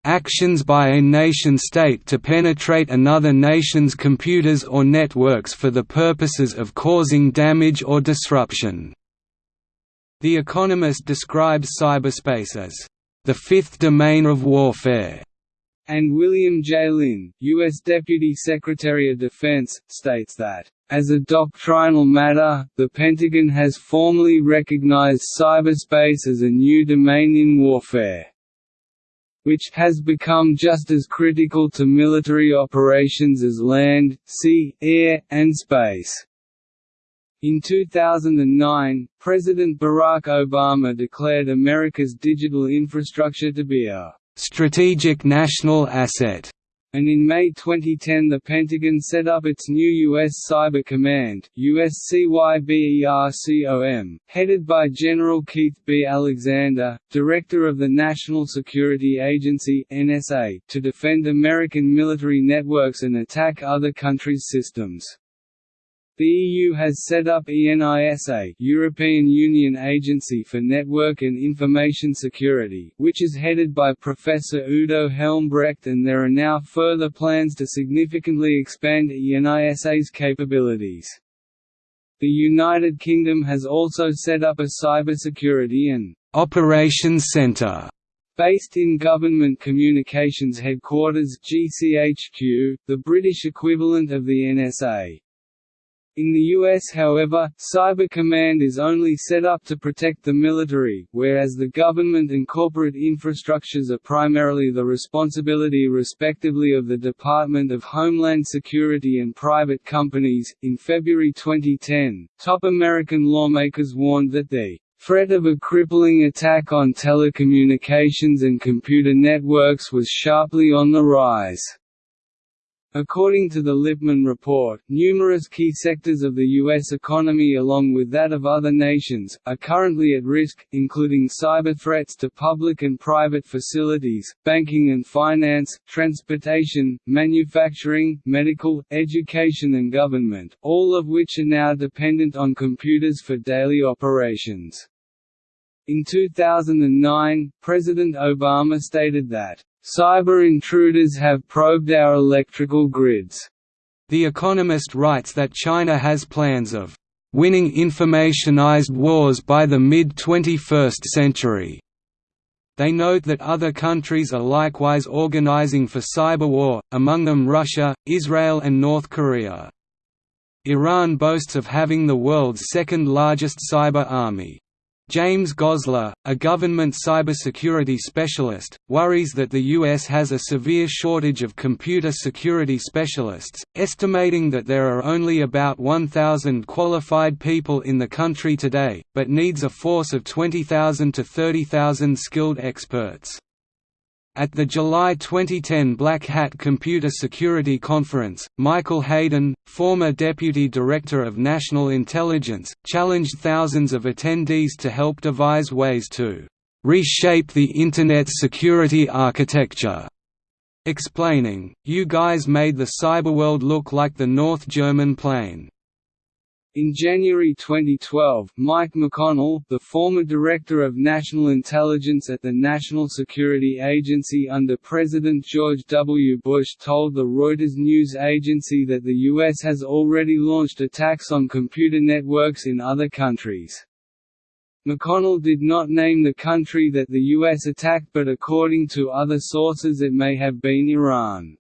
actions by a nation-state to penetrate another nation's computers or networks for the purposes of causing damage or disruption." The Economist describes cyberspace as, "...the fifth domain of warfare." And William J. Lynn, U.S. Deputy Secretary of Defense, states that, as a doctrinal matter, the Pentagon has formally recognized cyberspace as a new domain in warfare which has become just as critical to military operations as land, sea, air, and space. In 2009, President Barack Obama declared America's digital infrastructure to be a strategic national asset and in May 2010 the Pentagon set up its new U.S. Cyber Command USCYBERCOM, headed by General Keith B. Alexander, Director of the National Security Agency NSA, to defend American military networks and attack other countries' systems. The EU has set up ENISA European Union Agency for Network and Information Security, which is headed by Professor Udo Helmbrecht and there are now further plans to significantly expand ENISA's capabilities. The United Kingdom has also set up a cybersecurity and operations centre Based in Government Communications Headquarters GCHQ, the British equivalent of the NSA. In the US however, Cyber Command is only set up to protect the military, whereas the government and corporate infrastructures are primarily the responsibility respectively of the Department of Homeland Security and private companies. In February 2010, top American lawmakers warned that the threat of a crippling attack on telecommunications and computer networks was sharply on the rise. According to the Lipman Report, numerous key sectors of the U.S. economy along with that of other nations, are currently at risk, including cyber threats to public and private facilities, banking and finance, transportation, manufacturing, medical, education and government, all of which are now dependent on computers for daily operations. In 2009, President Obama stated that Cyber intruders have probed our electrical grids. The Economist writes that China has plans of winning informationized wars by the mid-21st century. They note that other countries are likewise organizing for cyber war, among them Russia, Israel and North Korea. Iran boasts of having the world's second largest cyber army. James Gosler, a government cybersecurity specialist, worries that the U.S. has a severe shortage of computer security specialists, estimating that there are only about 1,000 qualified people in the country today, but needs a force of 20,000 to 30,000 skilled experts. At the July 2010 Black Hat Computer Security Conference, Michael Hayden, former Deputy Director of National Intelligence, challenged thousands of attendees to help devise ways to reshape the Internet's security architecture, explaining, You guys made the cyberworld look like the North German plain. In January 2012, Mike McConnell, the former Director of National Intelligence at the National Security Agency under President George W. Bush told the Reuters news agency that the U.S. has already launched attacks on computer networks in other countries. McConnell did not name the country that the U.S. attacked but according to other sources it may have been Iran.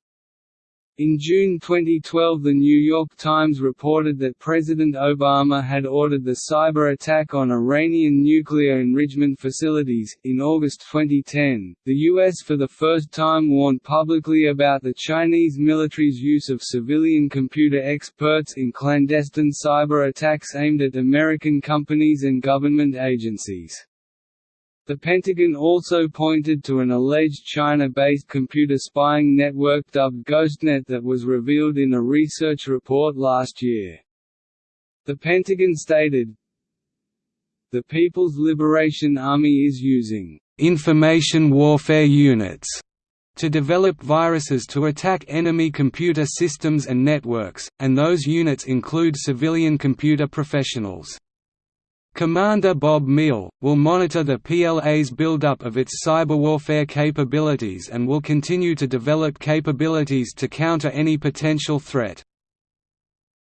In June 2012 The New York Times reported that President Obama had ordered the cyber attack on Iranian nuclear enrichment facilities. In August 2010, the U.S. for the first time warned publicly about the Chinese military's use of civilian computer experts in clandestine cyber attacks aimed at American companies and government agencies. The Pentagon also pointed to an alleged China-based computer spying network dubbed GhostNet that was revealed in a research report last year. The Pentagon stated, The People's Liberation Army is using information warfare units to develop viruses to attack enemy computer systems and networks, and those units include civilian computer professionals. Commander Bob Mehal, will monitor the PLA's buildup of its cyber warfare capabilities and will continue to develop capabilities to counter any potential threat.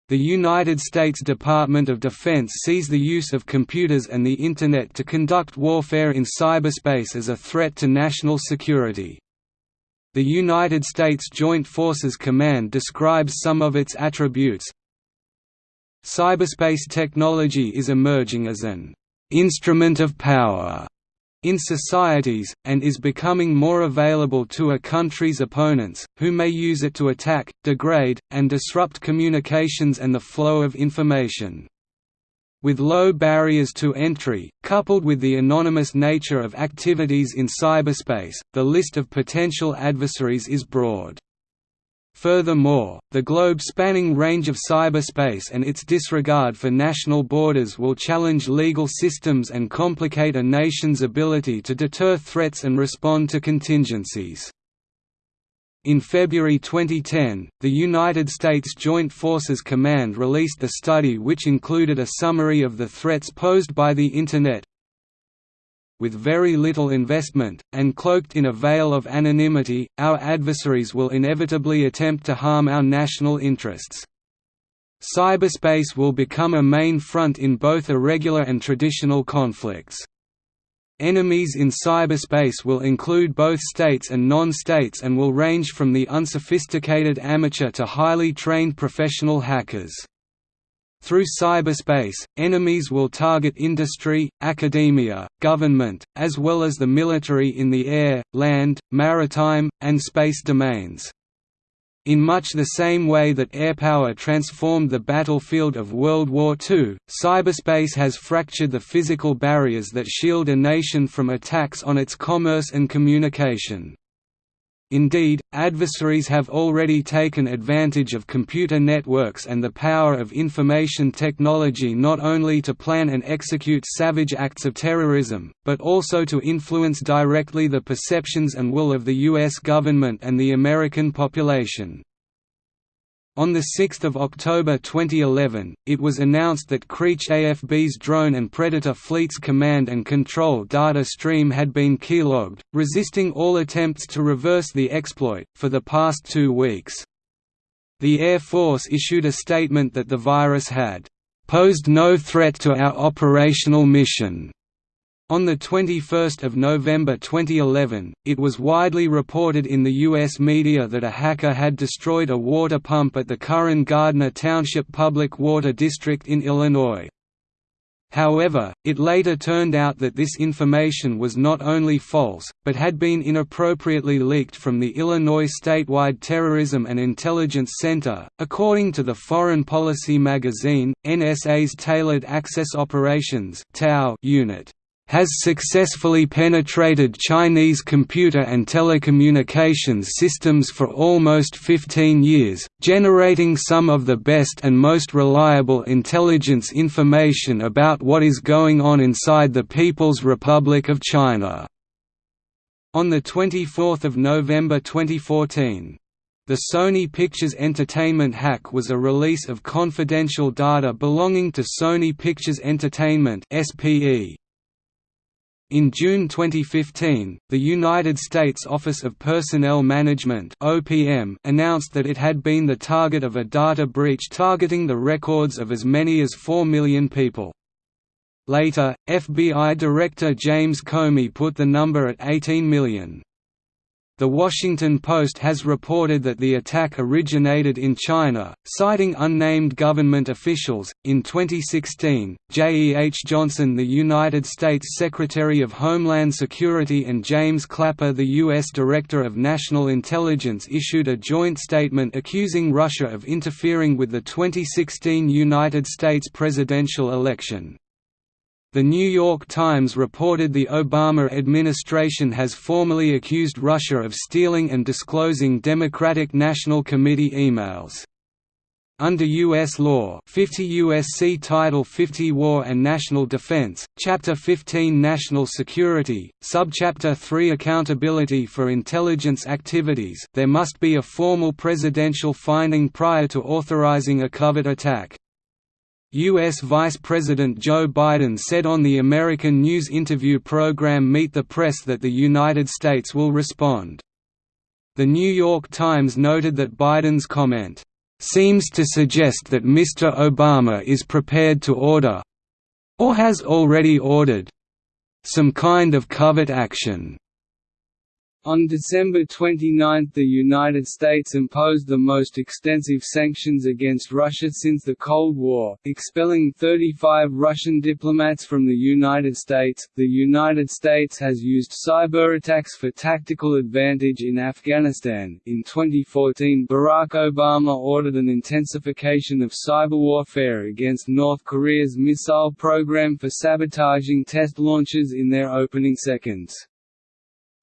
The United States Department of Defense sees the use of computers and the Internet to conduct warfare in cyberspace as a threat to national security. The United States Joint Forces Command describes some of its attributes, Cyberspace technology is emerging as an «instrument of power» in societies, and is becoming more available to a country's opponents, who may use it to attack, degrade, and disrupt communications and the flow of information. With low barriers to entry, coupled with the anonymous nature of activities in cyberspace, the list of potential adversaries is broad. Furthermore, the globe-spanning range of cyberspace and its disregard for national borders will challenge legal systems and complicate a nation's ability to deter threats and respond to contingencies. In February 2010, the United States Joint Forces Command released a study which included a summary of the threats posed by the Internet, with very little investment, and cloaked in a veil of anonymity, our adversaries will inevitably attempt to harm our national interests. Cyberspace will become a main front in both irregular and traditional conflicts. Enemies in cyberspace will include both states and non-states and will range from the unsophisticated amateur to highly trained professional hackers. Through cyberspace, enemies will target industry, academia, government, as well as the military in the air, land, maritime, and space domains. In much the same way that airpower transformed the battlefield of World War II, cyberspace has fractured the physical barriers that shield a nation from attacks on its commerce and communication. Indeed, adversaries have already taken advantage of computer networks and the power of information technology not only to plan and execute savage acts of terrorism, but also to influence directly the perceptions and will of the U.S. government and the American population. On 6 October 2011, it was announced that Creech AFB's drone and Predator fleet's command and control data stream had been keylogged, resisting all attempts to reverse the exploit, for the past two weeks. The Air Force issued a statement that the virus had posed no threat to our operational mission on 21 November 2011, it was widely reported in the U.S. media that a hacker had destroyed a water pump at the Curran Gardner Township Public Water District in Illinois. However, it later turned out that this information was not only false, but had been inappropriately leaked from the Illinois Statewide Terrorism and Intelligence Center. According to the Foreign Policy magazine, NSA's Tailored Access Operations unit has successfully penetrated Chinese computer and telecommunications systems for almost 15 years, generating some of the best and most reliable intelligence information about what is going on inside the People's Republic of China. On 24 November 2014, the Sony Pictures Entertainment hack was a release of confidential data belonging to Sony Pictures Entertainment SPE, in June 2015, the United States Office of Personnel Management (OPM) announced that it had been the target of a data breach targeting the records of as many as 4 million people. Later, FBI Director James Comey put the number at 18 million. The Washington Post has reported that the attack originated in China, citing unnamed government officials. In 2016, J. E. H. Johnson, the United States Secretary of Homeland Security, and James Clapper, the U.S. Director of National Intelligence, issued a joint statement accusing Russia of interfering with the 2016 United States presidential election. The New York Times reported the Obama administration has formally accused Russia of stealing and disclosing Democratic National Committee emails. Under U.S. law 50 U.S.C. Title 50 War and National Defense, Chapter 15 National Security, Subchapter 3 Accountability for Intelligence Activities there must be a formal presidential finding prior to authorizing a covert attack. U.S. Vice President Joe Biden said on the American news interview program Meet the Press that the United States will respond. The New York Times noted that Biden's comment, "...seems to suggest that Mr. Obama is prepared to order—or has already ordered—some kind of covert action." On December 29 the United States imposed the most extensive sanctions against Russia since the Cold War, expelling 35 Russian diplomats from the United States. The United States has used cyber attacks for tactical advantage in Afghanistan. In 2014, Barack Obama ordered an intensification of cyber warfare against North Korea's missile program for sabotaging test launches in their opening seconds.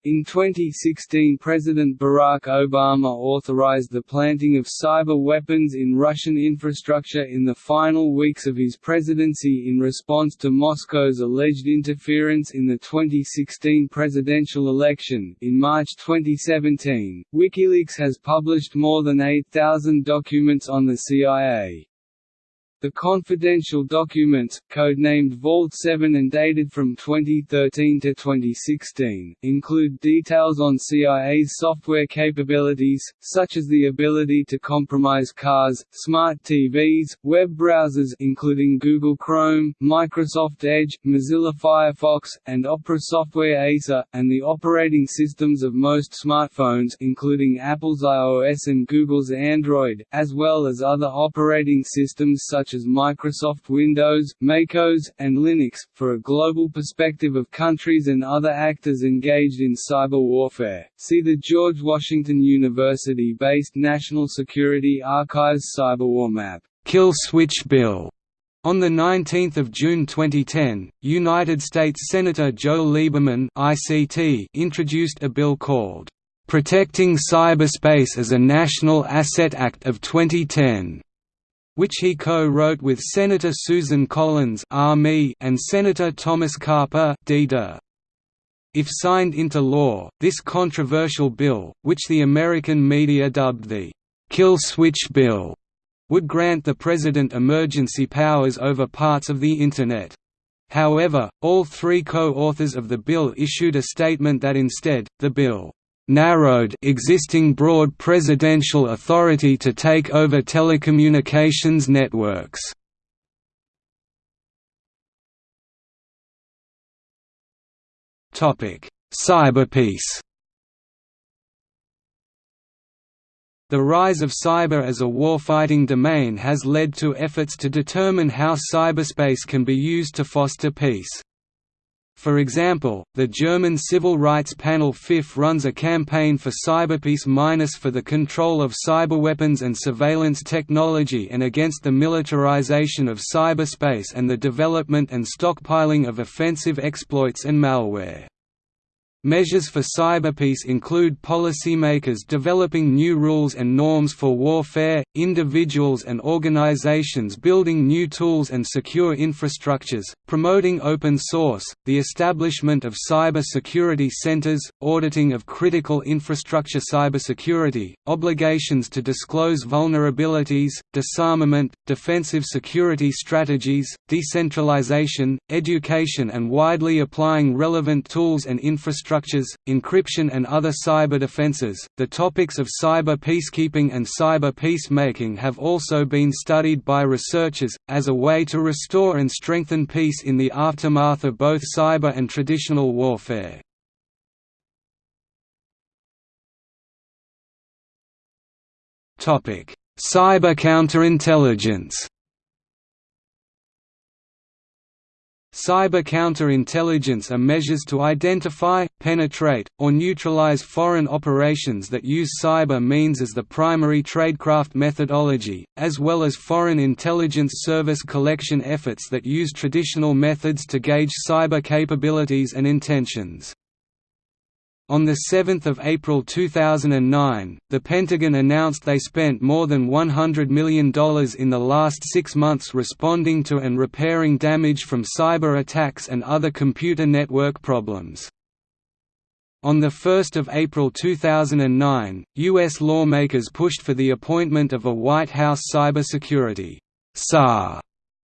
In 2016 President Barack Obama authorized the planting of cyber weapons in Russian infrastructure in the final weeks of his presidency in response to Moscow's alleged interference in the 2016 presidential election. In March 2017, WikiLeaks has published more than 8,000 documents on the CIA. The confidential documents, codenamed Vault 7 and dated from 2013 to 2016, include details on CIA's software capabilities, such as the ability to compromise cars, smart TVs, web browsers including Google Chrome, Microsoft Edge, Mozilla Firefox, and Opera software ASA, and the operating systems of most smartphones including Apple's iOS and Google's Android, as well as other operating systems such such as Microsoft Windows, MacOS, and Linux, for a global perspective of countries and other actors engaged in cyber warfare. See the George Washington University-based National Security Archives Cyberwar Map. Kill Switch Bill. On 19 June 2010, United States Senator Joe Lieberman ICT introduced a bill called Protecting Cyberspace as a National Asset Act of 2010 which he co-wrote with Senator Susan Collins and Senator Thomas Carper If signed into law, this controversial bill, which the American media dubbed the «kill switch bill», would grant the President emergency powers over parts of the Internet. However, all three co-authors of the bill issued a statement that instead, the bill narrowed existing broad presidential authority to take over telecommunications networks. Cyberpeace The rise of cyber as a warfighting domain has led to efforts to determine how cyberspace can be used to foster peace. For example, the German civil rights panel FIF runs a campaign for cyberpeace minus for the control of cyberweapons and surveillance technology and against the militarization of cyberspace and the development and stockpiling of offensive exploits and malware. Measures for cyberpeace include policymakers developing new rules and norms for warfare, individuals and organizations building new tools and secure infrastructures, promoting open source, the establishment of cyber security centers, auditing of critical infrastructure cybersecurity, obligations to disclose vulnerabilities, disarmament, defensive security strategies, decentralization, education and widely applying relevant tools and infrastructure structures, encryption and other cyber defenses. The topics of cyber peacekeeping and cyber peacemaking have also been studied by researchers, as a way to restore and strengthen peace in the aftermath of both cyber and traditional warfare. Cyber counterintelligence Cyber counterintelligence are measures to identify, penetrate, or neutralize foreign operations that use cyber means as the primary tradecraft methodology, as well as foreign intelligence service collection efforts that use traditional methods to gauge cyber capabilities and intentions. On 7 April 2009, the Pentagon announced they spent more than $100 million in the last six months responding to and repairing damage from cyber attacks and other computer network problems. On 1 April 2009, U.S. lawmakers pushed for the appointment of a White House Cybersecurity Czar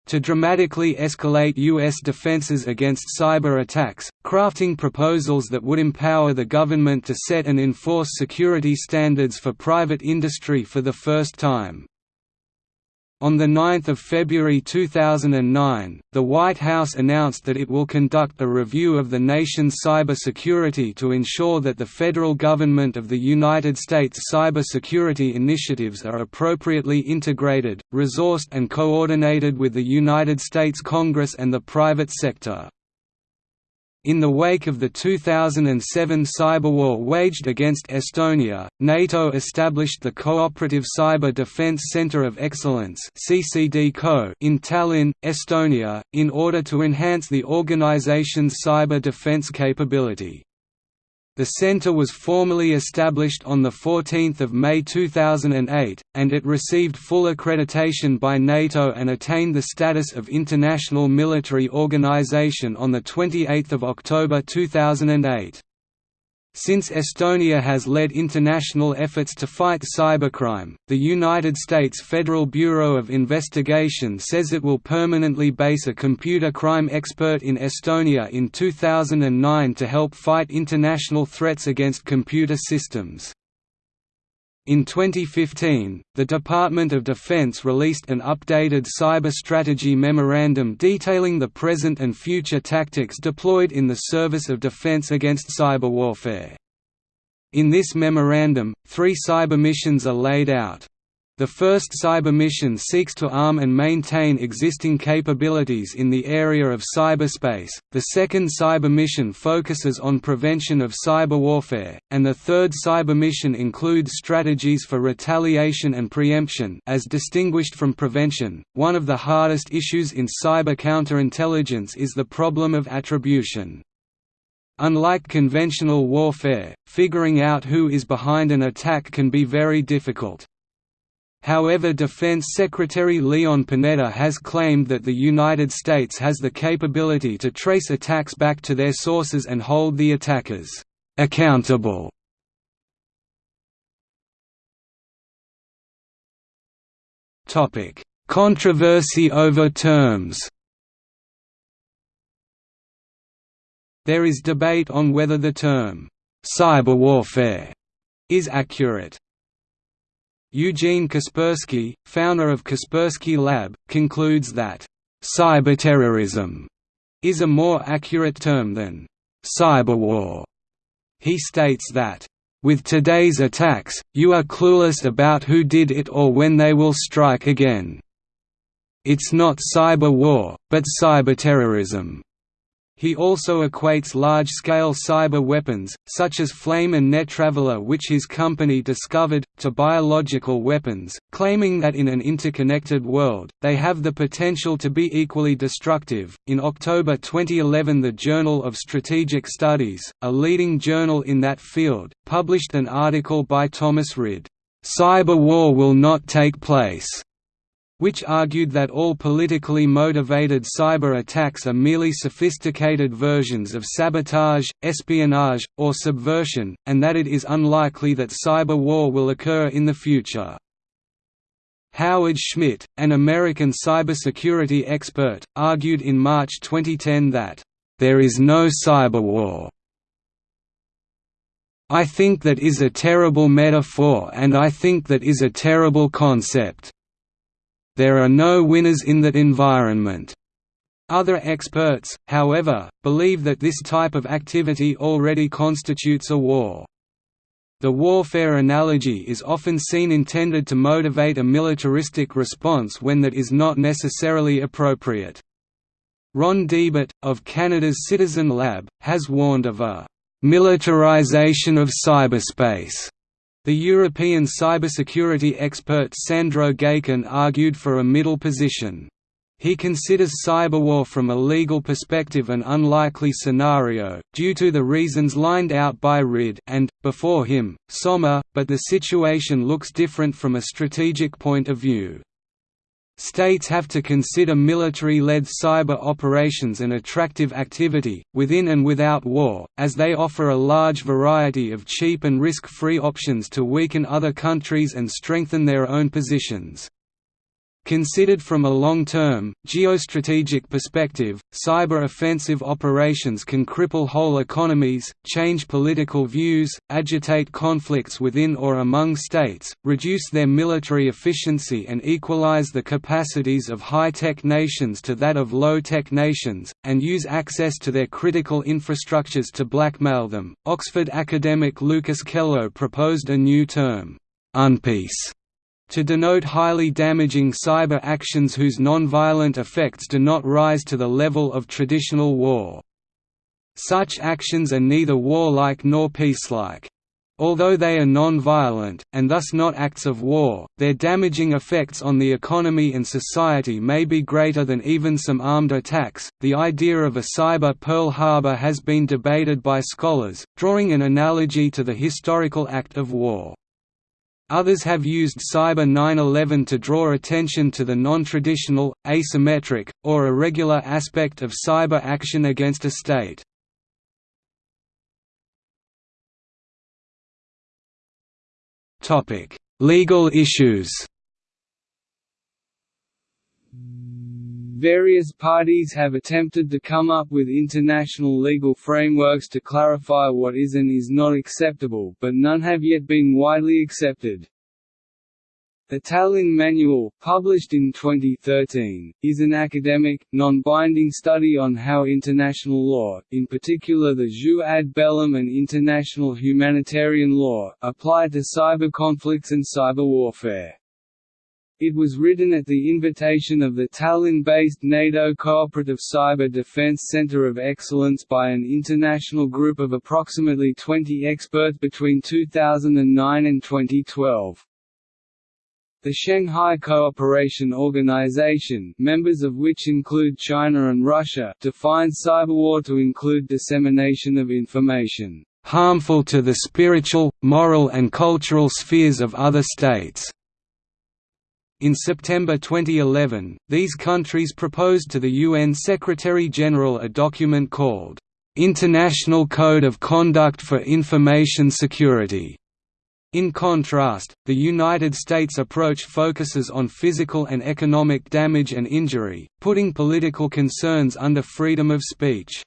to dramatically escalate U.S. defenses against cyber attacks, crafting proposals that would empower the government to set and enforce security standards for private industry for the first time. On 9 February 2009, the White House announced that it will conduct a review of the nation's cybersecurity to ensure that the federal government of the United States cybersecurity initiatives are appropriately integrated, resourced and coordinated with the United States Congress and the private sector. In the wake of the 2007 cyberwar waged against Estonia, NATO established the Cooperative Cyber Defense Center of Excellence in Tallinn, Estonia, in order to enhance the organization's cyber defense capability. The centre was formally established on 14 May 2008, and it received full accreditation by NATO and attained the status of International Military Organization on 28 October 2008. Since Estonia has led international efforts to fight cybercrime, the United States Federal Bureau of Investigation says it will permanently base a computer crime expert in Estonia in 2009 to help fight international threats against computer systems. In 2015, the Department of Defense released an updated cyber strategy memorandum detailing the present and future tactics deployed in the service of defense against cyber warfare. In this memorandum, three cyber missions are laid out. The first cyber mission seeks to arm and maintain existing capabilities in the area of cyberspace, the second cyber mission focuses on prevention of cyber warfare, and the third cyber mission includes strategies for retaliation and preemption as distinguished from prevention. One of the hardest issues in cyber counterintelligence is the problem of attribution. Unlike conventional warfare, figuring out who is behind an attack can be very difficult. However Defense Secretary Leon Panetta has claimed that the United States has the capability to trace attacks back to their sources and hold the attackers accountable. Controversy over terms There is debate on whether the term cyberwarfare is accurate. Eugene Kaspersky, founder of Kaspersky Lab, concludes that cyberterrorism is a more accurate term than cyberwar. He states that with today's attacks, you are clueless about who did it or when they will strike again. It's not cyber war, but cyberterrorism. He also equates large-scale cyber weapons, such as Flame and NetTraveler which his company discovered, to biological weapons, claiming that in an interconnected world, they have the potential to be equally destructive. In October 2011 the Journal of Strategic Studies, a leading journal in that field, published an article by Thomas Rid, "'Cyber War Will Not Take Place' which argued that all politically motivated cyber attacks are merely sophisticated versions of sabotage, espionage, or subversion, and that it is unlikely that cyber war will occur in the future. Howard Schmidt, an American cybersecurity expert, argued in March 2010 that, "...there is no cyber war." I think that is a terrible metaphor and I think that is a terrible concept. There are no winners in that environment. Other experts, however, believe that this type of activity already constitutes a war. The warfare analogy is often seen intended to motivate a militaristic response when that is not necessarily appropriate. Ron Deibert, of Canada's Citizen Lab, has warned of a «militarization of cyberspace» The European cybersecurity expert Sandro Gaycken argued for a middle position. He considers cyberwar from a legal perspective an unlikely scenario, due to the reasons lined out by Rid and, before him, Sommer, but the situation looks different from a strategic point of view. States have to consider military-led cyber operations an attractive activity, within and without war, as they offer a large variety of cheap and risk-free options to weaken other countries and strengthen their own positions. Considered from a long-term, geostrategic perspective, cyber-offensive operations can cripple whole economies, change political views, agitate conflicts within or among states, reduce their military efficiency and equalize the capacities of high-tech nations to that of low-tech nations, and use access to their critical infrastructures to blackmail them. Oxford academic Lucas Kello proposed a new term, UNPEACE to denote highly damaging cyber actions whose non-violent effects do not rise to the level of traditional war. Such actions are neither warlike nor peacelike. Although they are non-violent, and thus not acts of war, their damaging effects on the economy and society may be greater than even some armed attacks. The idea of a cyber Pearl Harbor has been debated by scholars, drawing an analogy to the historical act of war. Others have used Cyber 9/11 to draw attention to the non-traditional, asymmetric, or irregular aspect of cyber action against a state. Legal issues Various parties have attempted to come up with international legal frameworks to clarify what is and is not acceptable, but none have yet been widely accepted. The Tallinn Manual, published in 2013, is an academic, non-binding study on how international law, in particular the jus ad bellum and international humanitarian law, apply to cyber conflicts and cyber warfare. It was written at the invitation of the Tallinn-based NATO Cooperative Cyber Defense Center of Excellence by an international group of approximately 20 experts between 2009 and 2012. The Shanghai Cooperation Organization members of which include China and Russia defines cyberwar to include dissemination of information harmful to the spiritual, moral and cultural spheres of other states. In September 2011, these countries proposed to the UN Secretary-General a document called, "'International Code of Conduct for Information Security' In contrast, the United States approach focuses on physical and economic damage and injury, putting political concerns under freedom of speech.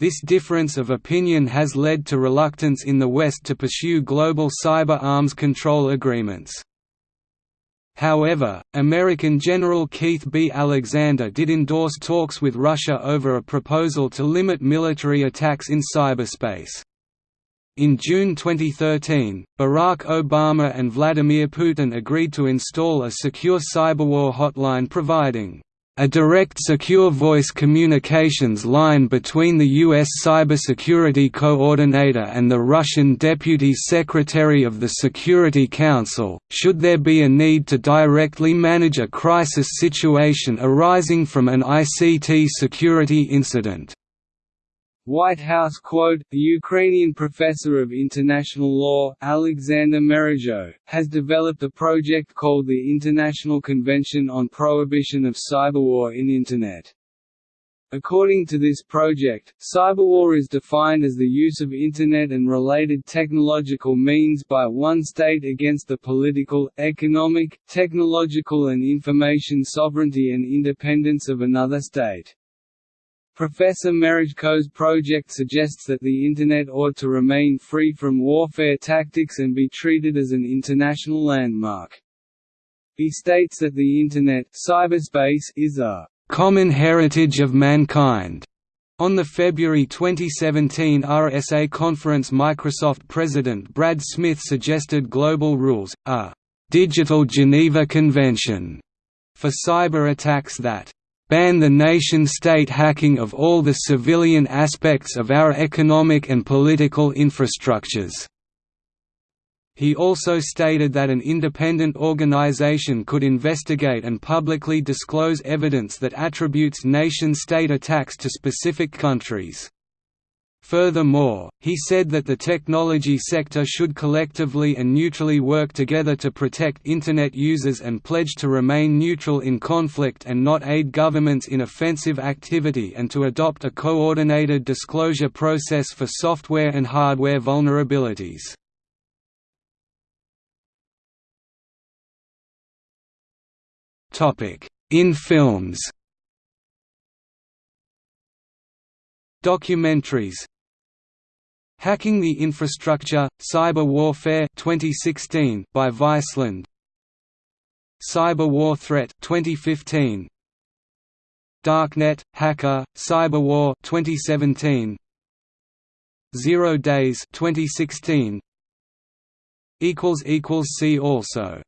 This difference of opinion has led to reluctance in the West to pursue global cyber arms control agreements. However, American General Keith B. Alexander did endorse talks with Russia over a proposal to limit military attacks in cyberspace. In June 2013, Barack Obama and Vladimir Putin agreed to install a secure cyberwar hotline providing a direct secure voice communications line between the U.S. Cybersecurity Coordinator and the Russian Deputy Secretary of the Security Council, should there be a need to directly manage a crisis situation arising from an ICT security incident. White House quote, the Ukrainian professor of international law, Alexander Merezhko, has developed a project called the International Convention on Prohibition of Cyberwar in Internet. According to this project, cyberwar is defined as the use of Internet and related technological means by one state against the political, economic, technological and information sovereignty and independence of another state. Professor Merezhko's project suggests that the Internet ought to remain free from warfare tactics and be treated as an international landmark. He states that the Internet cyberspace is a «common heritage of mankind». On the February 2017 RSA conference Microsoft President Brad Smith suggested global rules, a «digital Geneva Convention» for cyber attacks that ban the nation-state hacking of all the civilian aspects of our economic and political infrastructures." He also stated that an independent organization could investigate and publicly disclose evidence that attributes nation-state attacks to specific countries. Furthermore, he said that the technology sector should collectively and neutrally work together to protect Internet users and pledge to remain neutral in conflict and not aid governments in offensive activity and to adopt a coordinated disclosure process for software and hardware vulnerabilities. In films Documentaries. Hacking the Infrastructure, Cyber Warfare 2016 by Viceland. Cyber War Threat 2015 Darknet, Hacker, Cyber War 2017 Zero Days 2016 See also